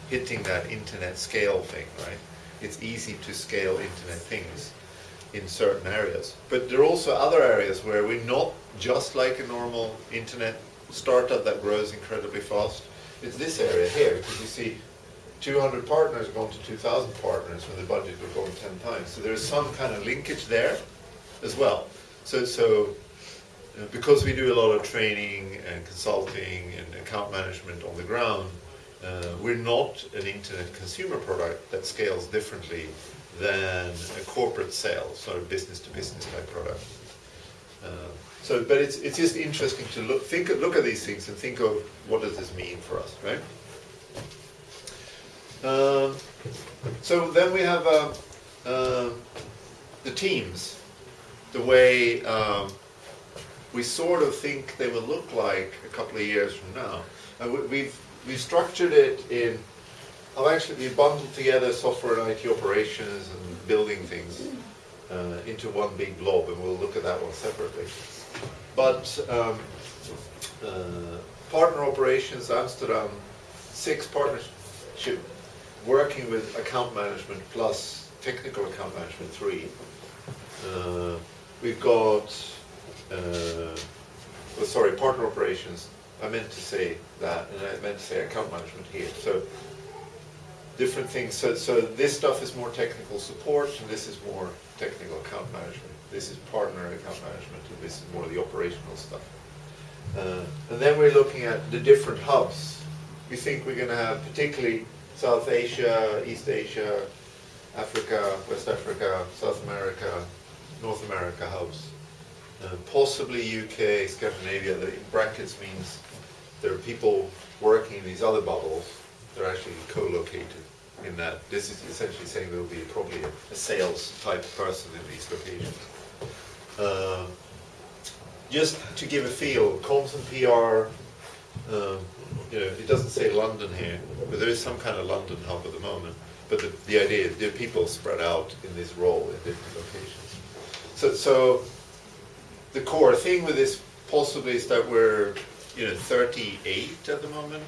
Speaker 1: hitting that internet scale thing, right? It's easy to scale internet things in certain areas. But there are also other areas where we're not just like a normal internet startup that grows incredibly fast. It's this area here, because you see 200 partners going to 2,000 partners when the budget would go 10 times. So there's some kind of linkage there as well. So, so because we do a lot of training and consulting and account management on the ground, uh, we're not an internet consumer product that scales differently than a corporate sale, sort of business to business type product. Uh, so, but it's it's just interesting to look think look at these things and think of what does this mean for us, right? Um, so then we have uh, uh, the teams, the way um, we sort of think they will look like a couple of years from now. And we- we've we've structured it in. I've actually bundled together software and IT operations and building things uh, into one big blob, and we'll look at that one separately. But um, uh, partner operations, Amsterdam, six partnership, working with account management plus technical account management, three. Uh, we've got, well, sorry, partner operations. I meant to say that, and I meant to say account management here. So different things. So, so this stuff is more technical support, and this is more technical account management. This is partner account management, and this is more of the operational stuff. Uh, and then we're looking at the different hubs. We think we're going to have particularly South Asia, East Asia, Africa, West Africa, South America, North America hubs. Uh, possibly UK, Scandinavia, the brackets means there are people working in these other bubbles. They're actually co-located in that. This is essentially saying there will be probably a, a sales type person in these locations. Uh, just to give a feel, comms and PR, um, you know, it doesn't say London here, but there is some kind of London hub at the moment. But the, the idea is there are people spread out in this role in different locations. So, so the core thing with this possibly is that we're, you know, 38 at the moment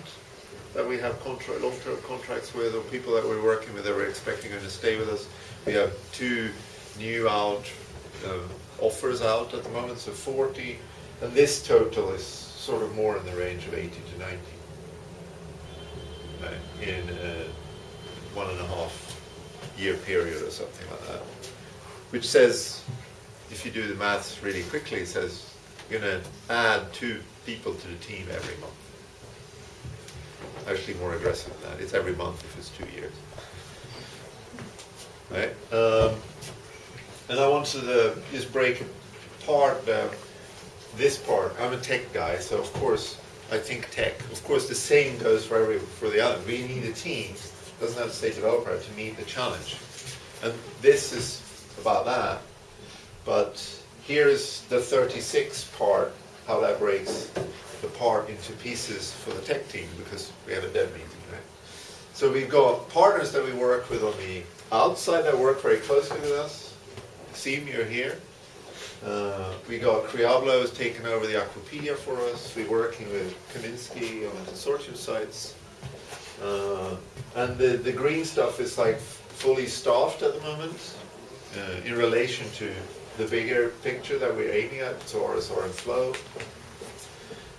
Speaker 1: that we have contract, long-term contracts with, or people that we're working with that we're expecting going to stay with us. We have two new out um, offers out at the moment, so 40, and this total is sort of more in the range of 80 to 90 uh, in a one and a half year period or something like that. Which says, if you do the maths really quickly, it says you're going to add two people to the team every month. Actually more aggressive than that. It's every month if it's two years. Right? Um, and I wanted to just break apart uh, this part. I'm a tech guy, so of course I think tech. Of course the same goes for every for the other. We need a team, doesn't have to say developer, to meet the challenge. And this is about that. But here's the 36 part, how that breaks the part into pieces for the tech team, because we have a dev meeting, right? So we've got partners that we work with on the outside that work very closely with us. Seem you're here. Uh, we got Creablo has taken over the Akvopedia for us. We're working with Kaminsky on the consortium sites. Uh, and the, the green stuff is like fully staffed at the moment uh, in relation to the bigger picture that we're aiming at, so RSR and flow.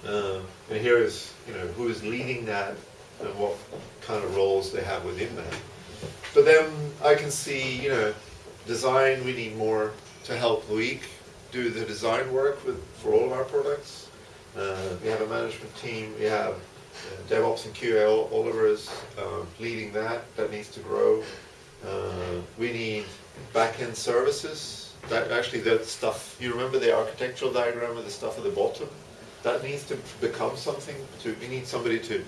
Speaker 1: Uh, and here is, you know, who is leading that and what kind of roles they have within that. But then I can see, you know, design, we need more to help Loic do the design work with, for all of our products. Uh, we have a management team, we have uh, DevOps and QA, Oliver is uh, leading that, that needs to grow. Uh, we need back-end services, that actually that stuff, you remember the architectural diagram of the stuff at the bottom? That needs to become something, to, we need somebody to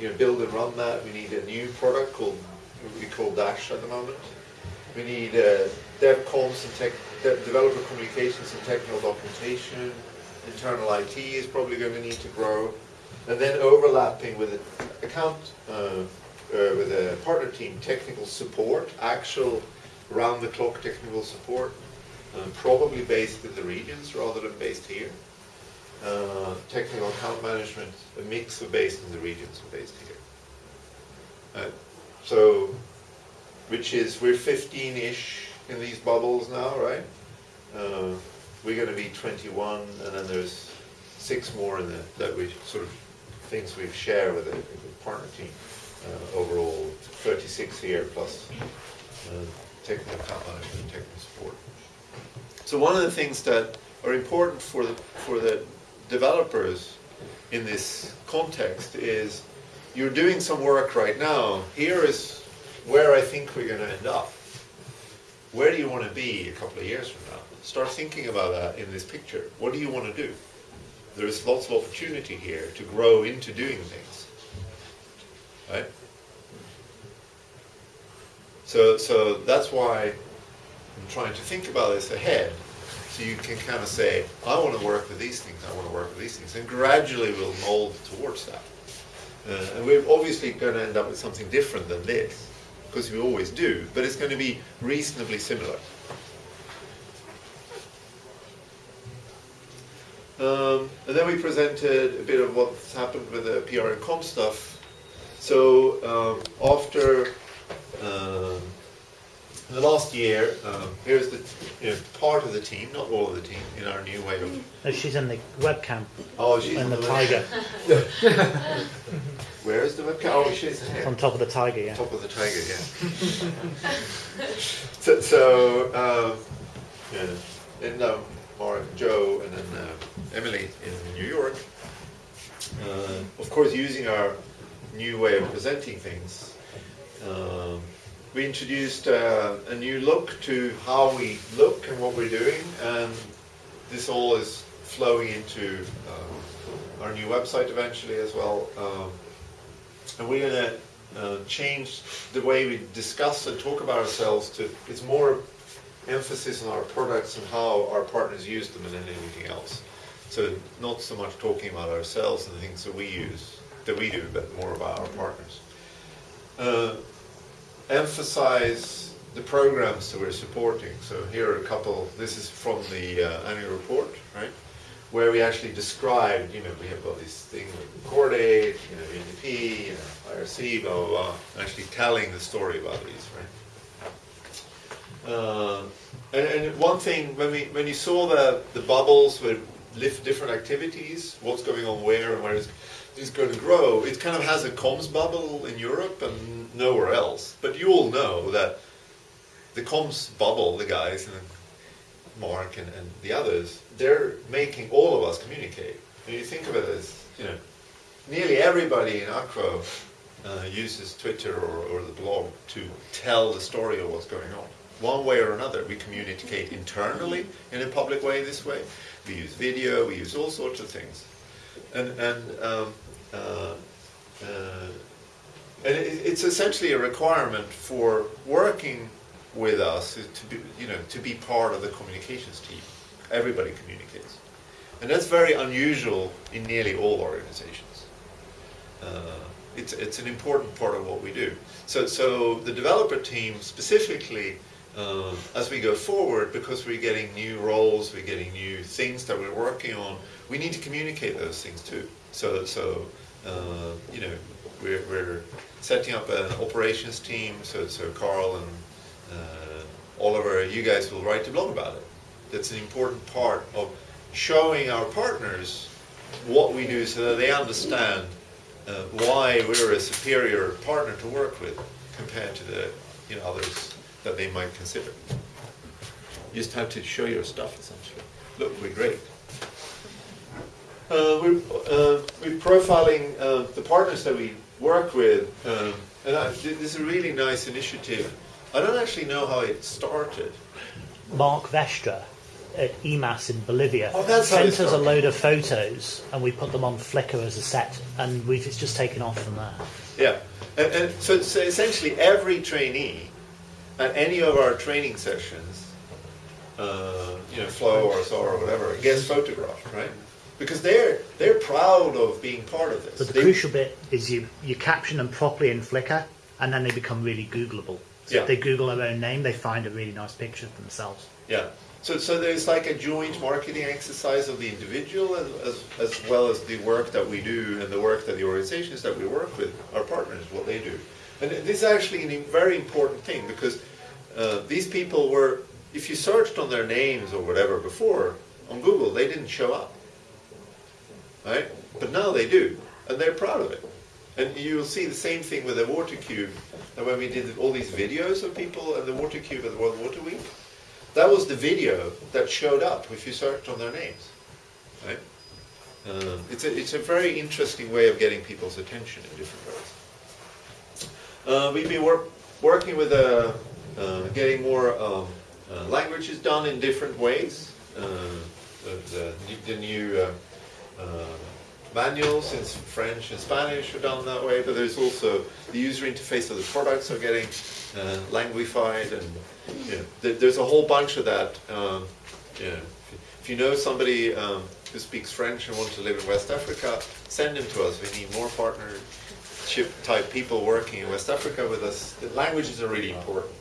Speaker 1: you know, build and run that. We need a new product called, we call Dash at the moment. We need uh, and tech, de developer communications and technical documentation. Internal IT is probably going to need to grow. And then overlapping with account, uh, uh, with a partner team, technical support, actual round-the-clock technical support, um, probably based in the regions rather than based here. Uh, technical account management, a mix of based in the regions and based here. Uh, so, which is, we're 15-ish in these bubbles now, right? Uh, we're going to be 21, and then there's six more in the, that we sort of, things we share with the, partner team. Uh, overall, 36 here plus uh, technical account management and technical support. So one of the things that are important for the, for the developers in this context is you're doing some work right now. Here is where I think we're going to end up. Where do you want to be a couple of years from now? Start thinking about that in this picture. What do you want to do? There's lots of opportunity here to grow into doing things. Right? So, so that's why I'm trying to think about this ahead. So you can kind of say, I want to work with these things, I want to work with these things, and gradually we'll mold towards that. Uh, and we're obviously going to end up with something different than this, because we always do, but it's going to be reasonably similar. Um, and then we presented a bit of what's happened with the PR and com stuff. So um, after um, the last year, um, here's the you know, part of the team, not all of the team, in our new way of.
Speaker 2: No, she's in the webcam
Speaker 1: Oh, she's
Speaker 2: and
Speaker 1: on
Speaker 2: the tiger [LAUGHS]
Speaker 1: Where is the webcam? Oh, she's here.
Speaker 2: on top of the tiger. Yeah.
Speaker 1: Top of the tiger, yeah. [LAUGHS] so, so um, yeah. then um, Mark, Joe, and then uh, Emily in New York. uh, of course, using our new way of presenting things, um, we introduced uh, a new look to how we look and what we're doing, and this all is flowing into um, our new website eventually as well. Um, and we're going to uh, change the way we discuss and talk about ourselves to it's more emphasis on our products and how our partners use them than anything else. So not so much talking about ourselves and the things that we use, that we do, but more about our partners. Emphasize the programs that we're supporting. So here are a couple, this is from the uh, annual report, right? Where we actually described, you know, we have got this thing with Cordaid, you know, UNDP, you know, IRC, blah, blah, blah, actually telling the story about these, right? Uh, and, and one thing, when, we, when you saw the, the bubbles with lift different activities, what's going on where and where it's, it's going to grow, it kind of has a comms bubble in Europe and nowhere else. But you all know that the comms bubble, the guys, and Mark and, and the others, they're making all of us communicate. And you think of it as, you know, nearly everybody in Akvo uh, uses Twitter or, or the blog to tell the story of what's going on. One way or another, we communicate internally in a public way this way. We use video, we use all sorts of things. And, and, um, uh, uh, and it, it's essentially a requirement for working with us to be, you know, to be part of the communications team. Everybody communicates. And that's very unusual in nearly all organizations. Uh, it's, it's an important part of what we do. So, so the developer team specifically, uh, as we go forward, because we're getting new roles, we're getting new things that we're working on, we need to communicate those things too. So, so uh, you know, we're, we're setting up an operations team, so, so Carl and uh, Oliver, you guys will write a blog about it. That's an important part of showing our partners what we do so that they understand uh, why we're a superior partner to work with compared to the you know, others that they might consider. You just have to show your stuff essentially. Look, we're great. Uh, we're, uh, we're profiling uh, the partners that we work with, and I, this is a really nice initiative. I don't actually know how it started.
Speaker 2: Mark Vestra at EMAS in Bolivia
Speaker 1: Oh, that's how it
Speaker 2: sent us a load of photos and we put them on Flickr as a set and we've it's just taken off from there.
Speaker 1: Yeah, and, and so, so essentially every trainee at any of our training sessions, uh, you know, Flow or SAR or whatever, gets photographed, right? Because they're they're proud of being part of this.
Speaker 2: But the
Speaker 1: They-
Speaker 2: crucial bit is you, you caption them properly in Flickr and then they become really Googleable. So
Speaker 1: Yeah.
Speaker 2: if they Google their own name, they find a really nice picture of themselves.
Speaker 1: Yeah. So, so there's like a joint marketing exercise of the individual as, as, as well as the work that we do and the work that the organizations that we work with, our partners, what they do. And this is actually a very important thing because uh, these people were, if you searched on their names or whatever before on Google, they didn't show up. Right? But now they do, and they're proud of it. And you'll see the same thing with the water cube. And when we did all these videos of people and the water cube at the World Water Week, that was the video that showed up if you searched on their names. Right? Um, it's, a, it's a very interesting way of getting people's attention in different ways. Uh, we've been work, working with uh, uh, getting more um, uh, languages done in different ways. Uh, the, the, new uh, manuals in French and Spanish are done that way, but there's also the user interface of the products are getting uh, languified, and you know, there, there's a whole bunch of that. Um, you know, if, you know somebody um, who speaks French and wants to live in West Africa, send them to us. We need more partnership type people working in West Africa with us. The languages are really important.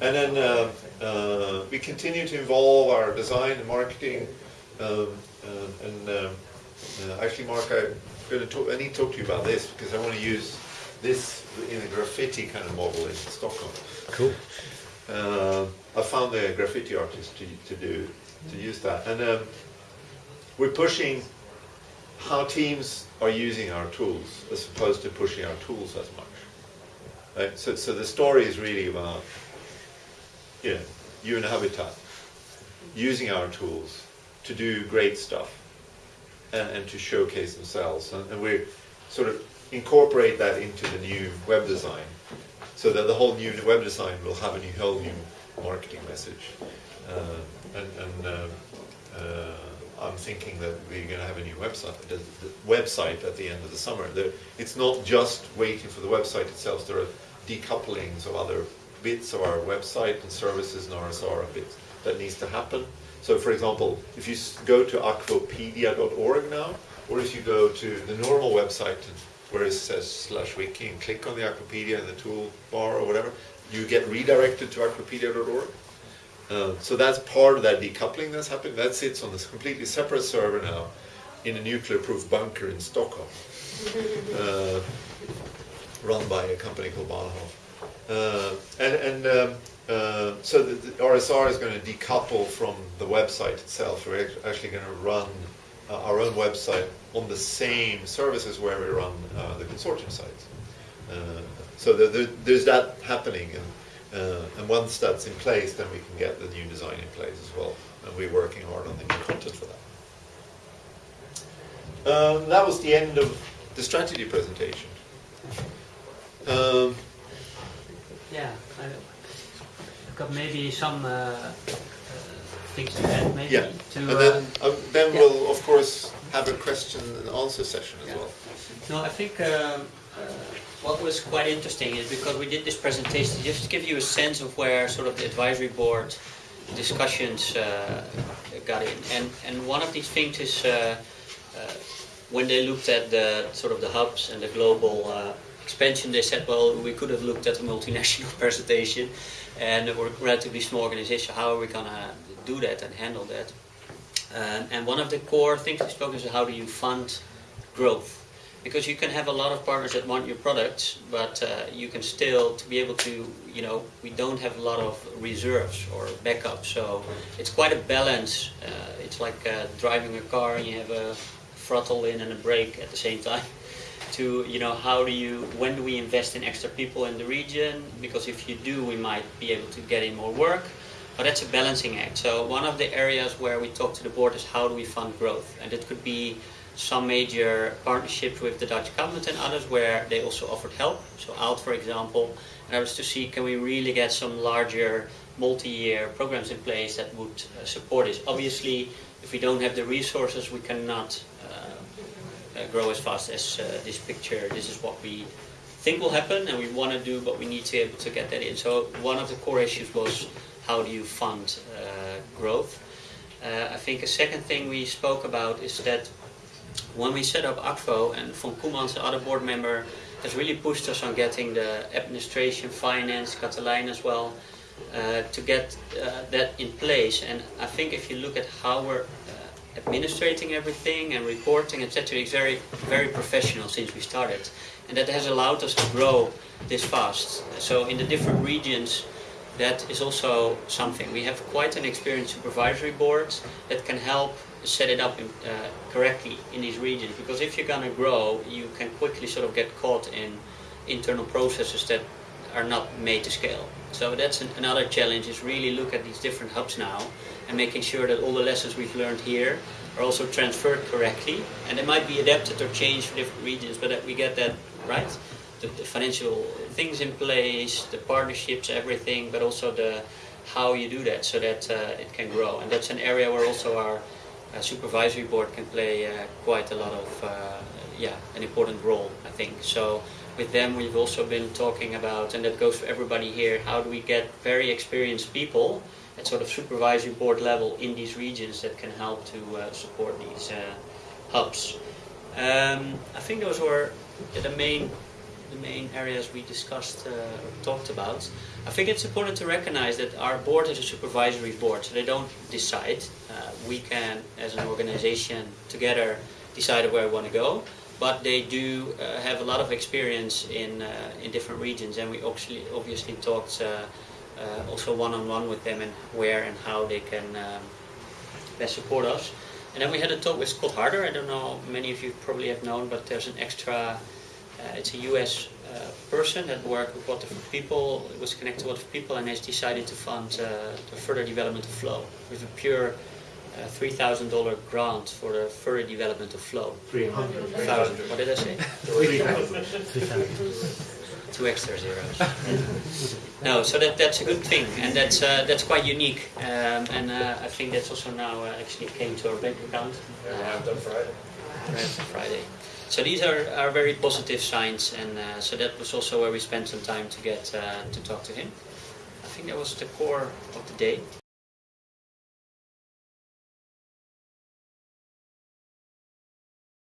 Speaker 1: And then uh, uh, we continue to evolve our design and marketing. Um, uh, and um, uh, actually, Mark, I'm going to talk, I need to talk to you about this because I want to use this in a graffiti kind of model in Stockholm.
Speaker 2: Cool.
Speaker 1: Uh, I found a graffiti artist to, to do to use that, and um, we're pushing how teams are using our tools as opposed to pushing our tools as much. Right? So, so the story is really about you know, UN Habitat using our tools to do great stuff. and, and to showcase themselves. And, and we sort of incorporate that into the new web design, so that the whole new web design will have a new, whole new marketing message. Uh, and and um, uh, I'm thinking that we're going to have a new website, the, the website at the end of the summer. There, it's not just waiting for the website itself. There are decouplings of other bits of our website and services and RSR a bit that needs to happen. So, for example, if you go to akvopedia.org now, or if you go to the normal website where it says slash wiki and click on the Akvopedia in the toolbar or whatever, you get redirected to akvopedia.org. Uh, so that's part of that decoupling that's happening. That sits on this completely separate server now in a nuclear-proof bunker in Stockholm, [LAUGHS] uh, run by a company called Bahnhof. Uh, and and um, uh, so the, the RSR is going to decouple from the website itself. We're actually going to run uh, our own website on the same services where we run uh, the consortium sites. Uh, so there, there, there's that happening, and, uh, and once that's in place, then we can get the new design in place as well. And we're working hard on the new content for that. Um, that was the end of the strategy presentation. Um,
Speaker 3: Yeah, I, got maybe some uh, uh, things to add, maybe.
Speaker 1: Yeah,
Speaker 3: To,
Speaker 1: and then,
Speaker 3: um,
Speaker 1: um, then
Speaker 3: yeah.
Speaker 1: we'll of course have a question and answer session as
Speaker 3: Yeah.
Speaker 1: well.
Speaker 3: No, I think um, uh, what was quite interesting is because we did this presentation just to give you a sense of where sort of the advisory board discussions uh, got in. And, and one of these things is uh, uh, when they looked at the sort of the hubs and the global uh, expansion, they said, well, we could have looked at a multinational [LAUGHS] presentation and we're a relatively small organization. How are we going to do that and handle that? Um, and one of the core things we spoke is how do you fund growth? Because you can have a lot of partners that want your products, but uh, you can still, to be able to, you know, we don't have a lot of reserves or backup, so it's quite a balance. Uh, it's like uh, driving a car and you have a throttle in and a brake at the same time. To, you know, how do you, when do we invest in extra people in the region? Because if you do, we might be able to get in more work. But that's a balancing act. So one of the areas where we talk to the board is how do we fund growth? And it could be some major partnerships with the Dutch government and others where they also offered help. So out, for example, and that was to see can we really get some larger multi-year programs in place that would uh, support this. Obviously, if we don't have the resources, we cannot grow as fast as uh, this picture. This is what we think will happen and we want to do, but we need to be able to get that in. So one of the core issues was how do you fund uh, growth? Uh, I think a second thing we spoke about is that when we set up Akvo and Von Koemans, the other board member, has really pushed us on getting the administration, finance, Catalijn as well, uh, to get uh, that in place. And I think if you look at how we're uh, administrating everything and reporting, etc., it's very, very professional since we started. And that has allowed us to grow this fast. So in the different regions, that is also something. We have quite an experienced supervisory board that can help set it up in, uh, correctly in these regions. Because if you're going to grow, you can quickly sort of get caught in internal processes that are not made to scale. So that's an, another challenge is really look at these different hubs now and making sure that all the lessons we've learned here are also transferred correctly. And they might be adapted or changed for different regions, but that we get that right. The, the financial things in place, the partnerships, everything, but also the how you do that so that uh, it can grow. And that's an area where also our uh, supervisory board can play uh, quite a lot of, uh, yeah, an important role, I think. So with them, we've also been talking about, and that goes for everybody here, how do we get very experienced people at sort of supervisory board level in these regions that can help to uh, support these uh, hubs. Um, I think those were the main the main areas we discussed uh, or talked about. I think it's important to recognize that our board is a supervisory board, so they don't decide. Uh, we can, as an organization, together decide where we want to go, but they do uh, have a lot of experience in uh, in different regions, and we obviously obviously talked uh, uh, also one on one with them and where and how they can um, best support us. And then we had a talk with Scott Harder. I don't know, many of you probably have known, but there's an extra uh, it's a US uh, person that worked with Water For People, it was connected to Water For People, and has decided to fund uh, the further development of Flow with a pure thousand dollar grant for the further development of flow.
Speaker 2: 300.
Speaker 3: Thousand. What did I say?
Speaker 2: 3,000. [LAUGHS]
Speaker 3: Two extra zeros. no, so that that's a good thing, and that's uh, that's quite unique, um, and uh, I think that's also now uh, actually came to our bank account.
Speaker 4: Arrived on Friday.
Speaker 3: Friday. So these are, are very positive signs, and uh, so that was also where we spent some time to get uh, to talk to him. I think that was the core of the day.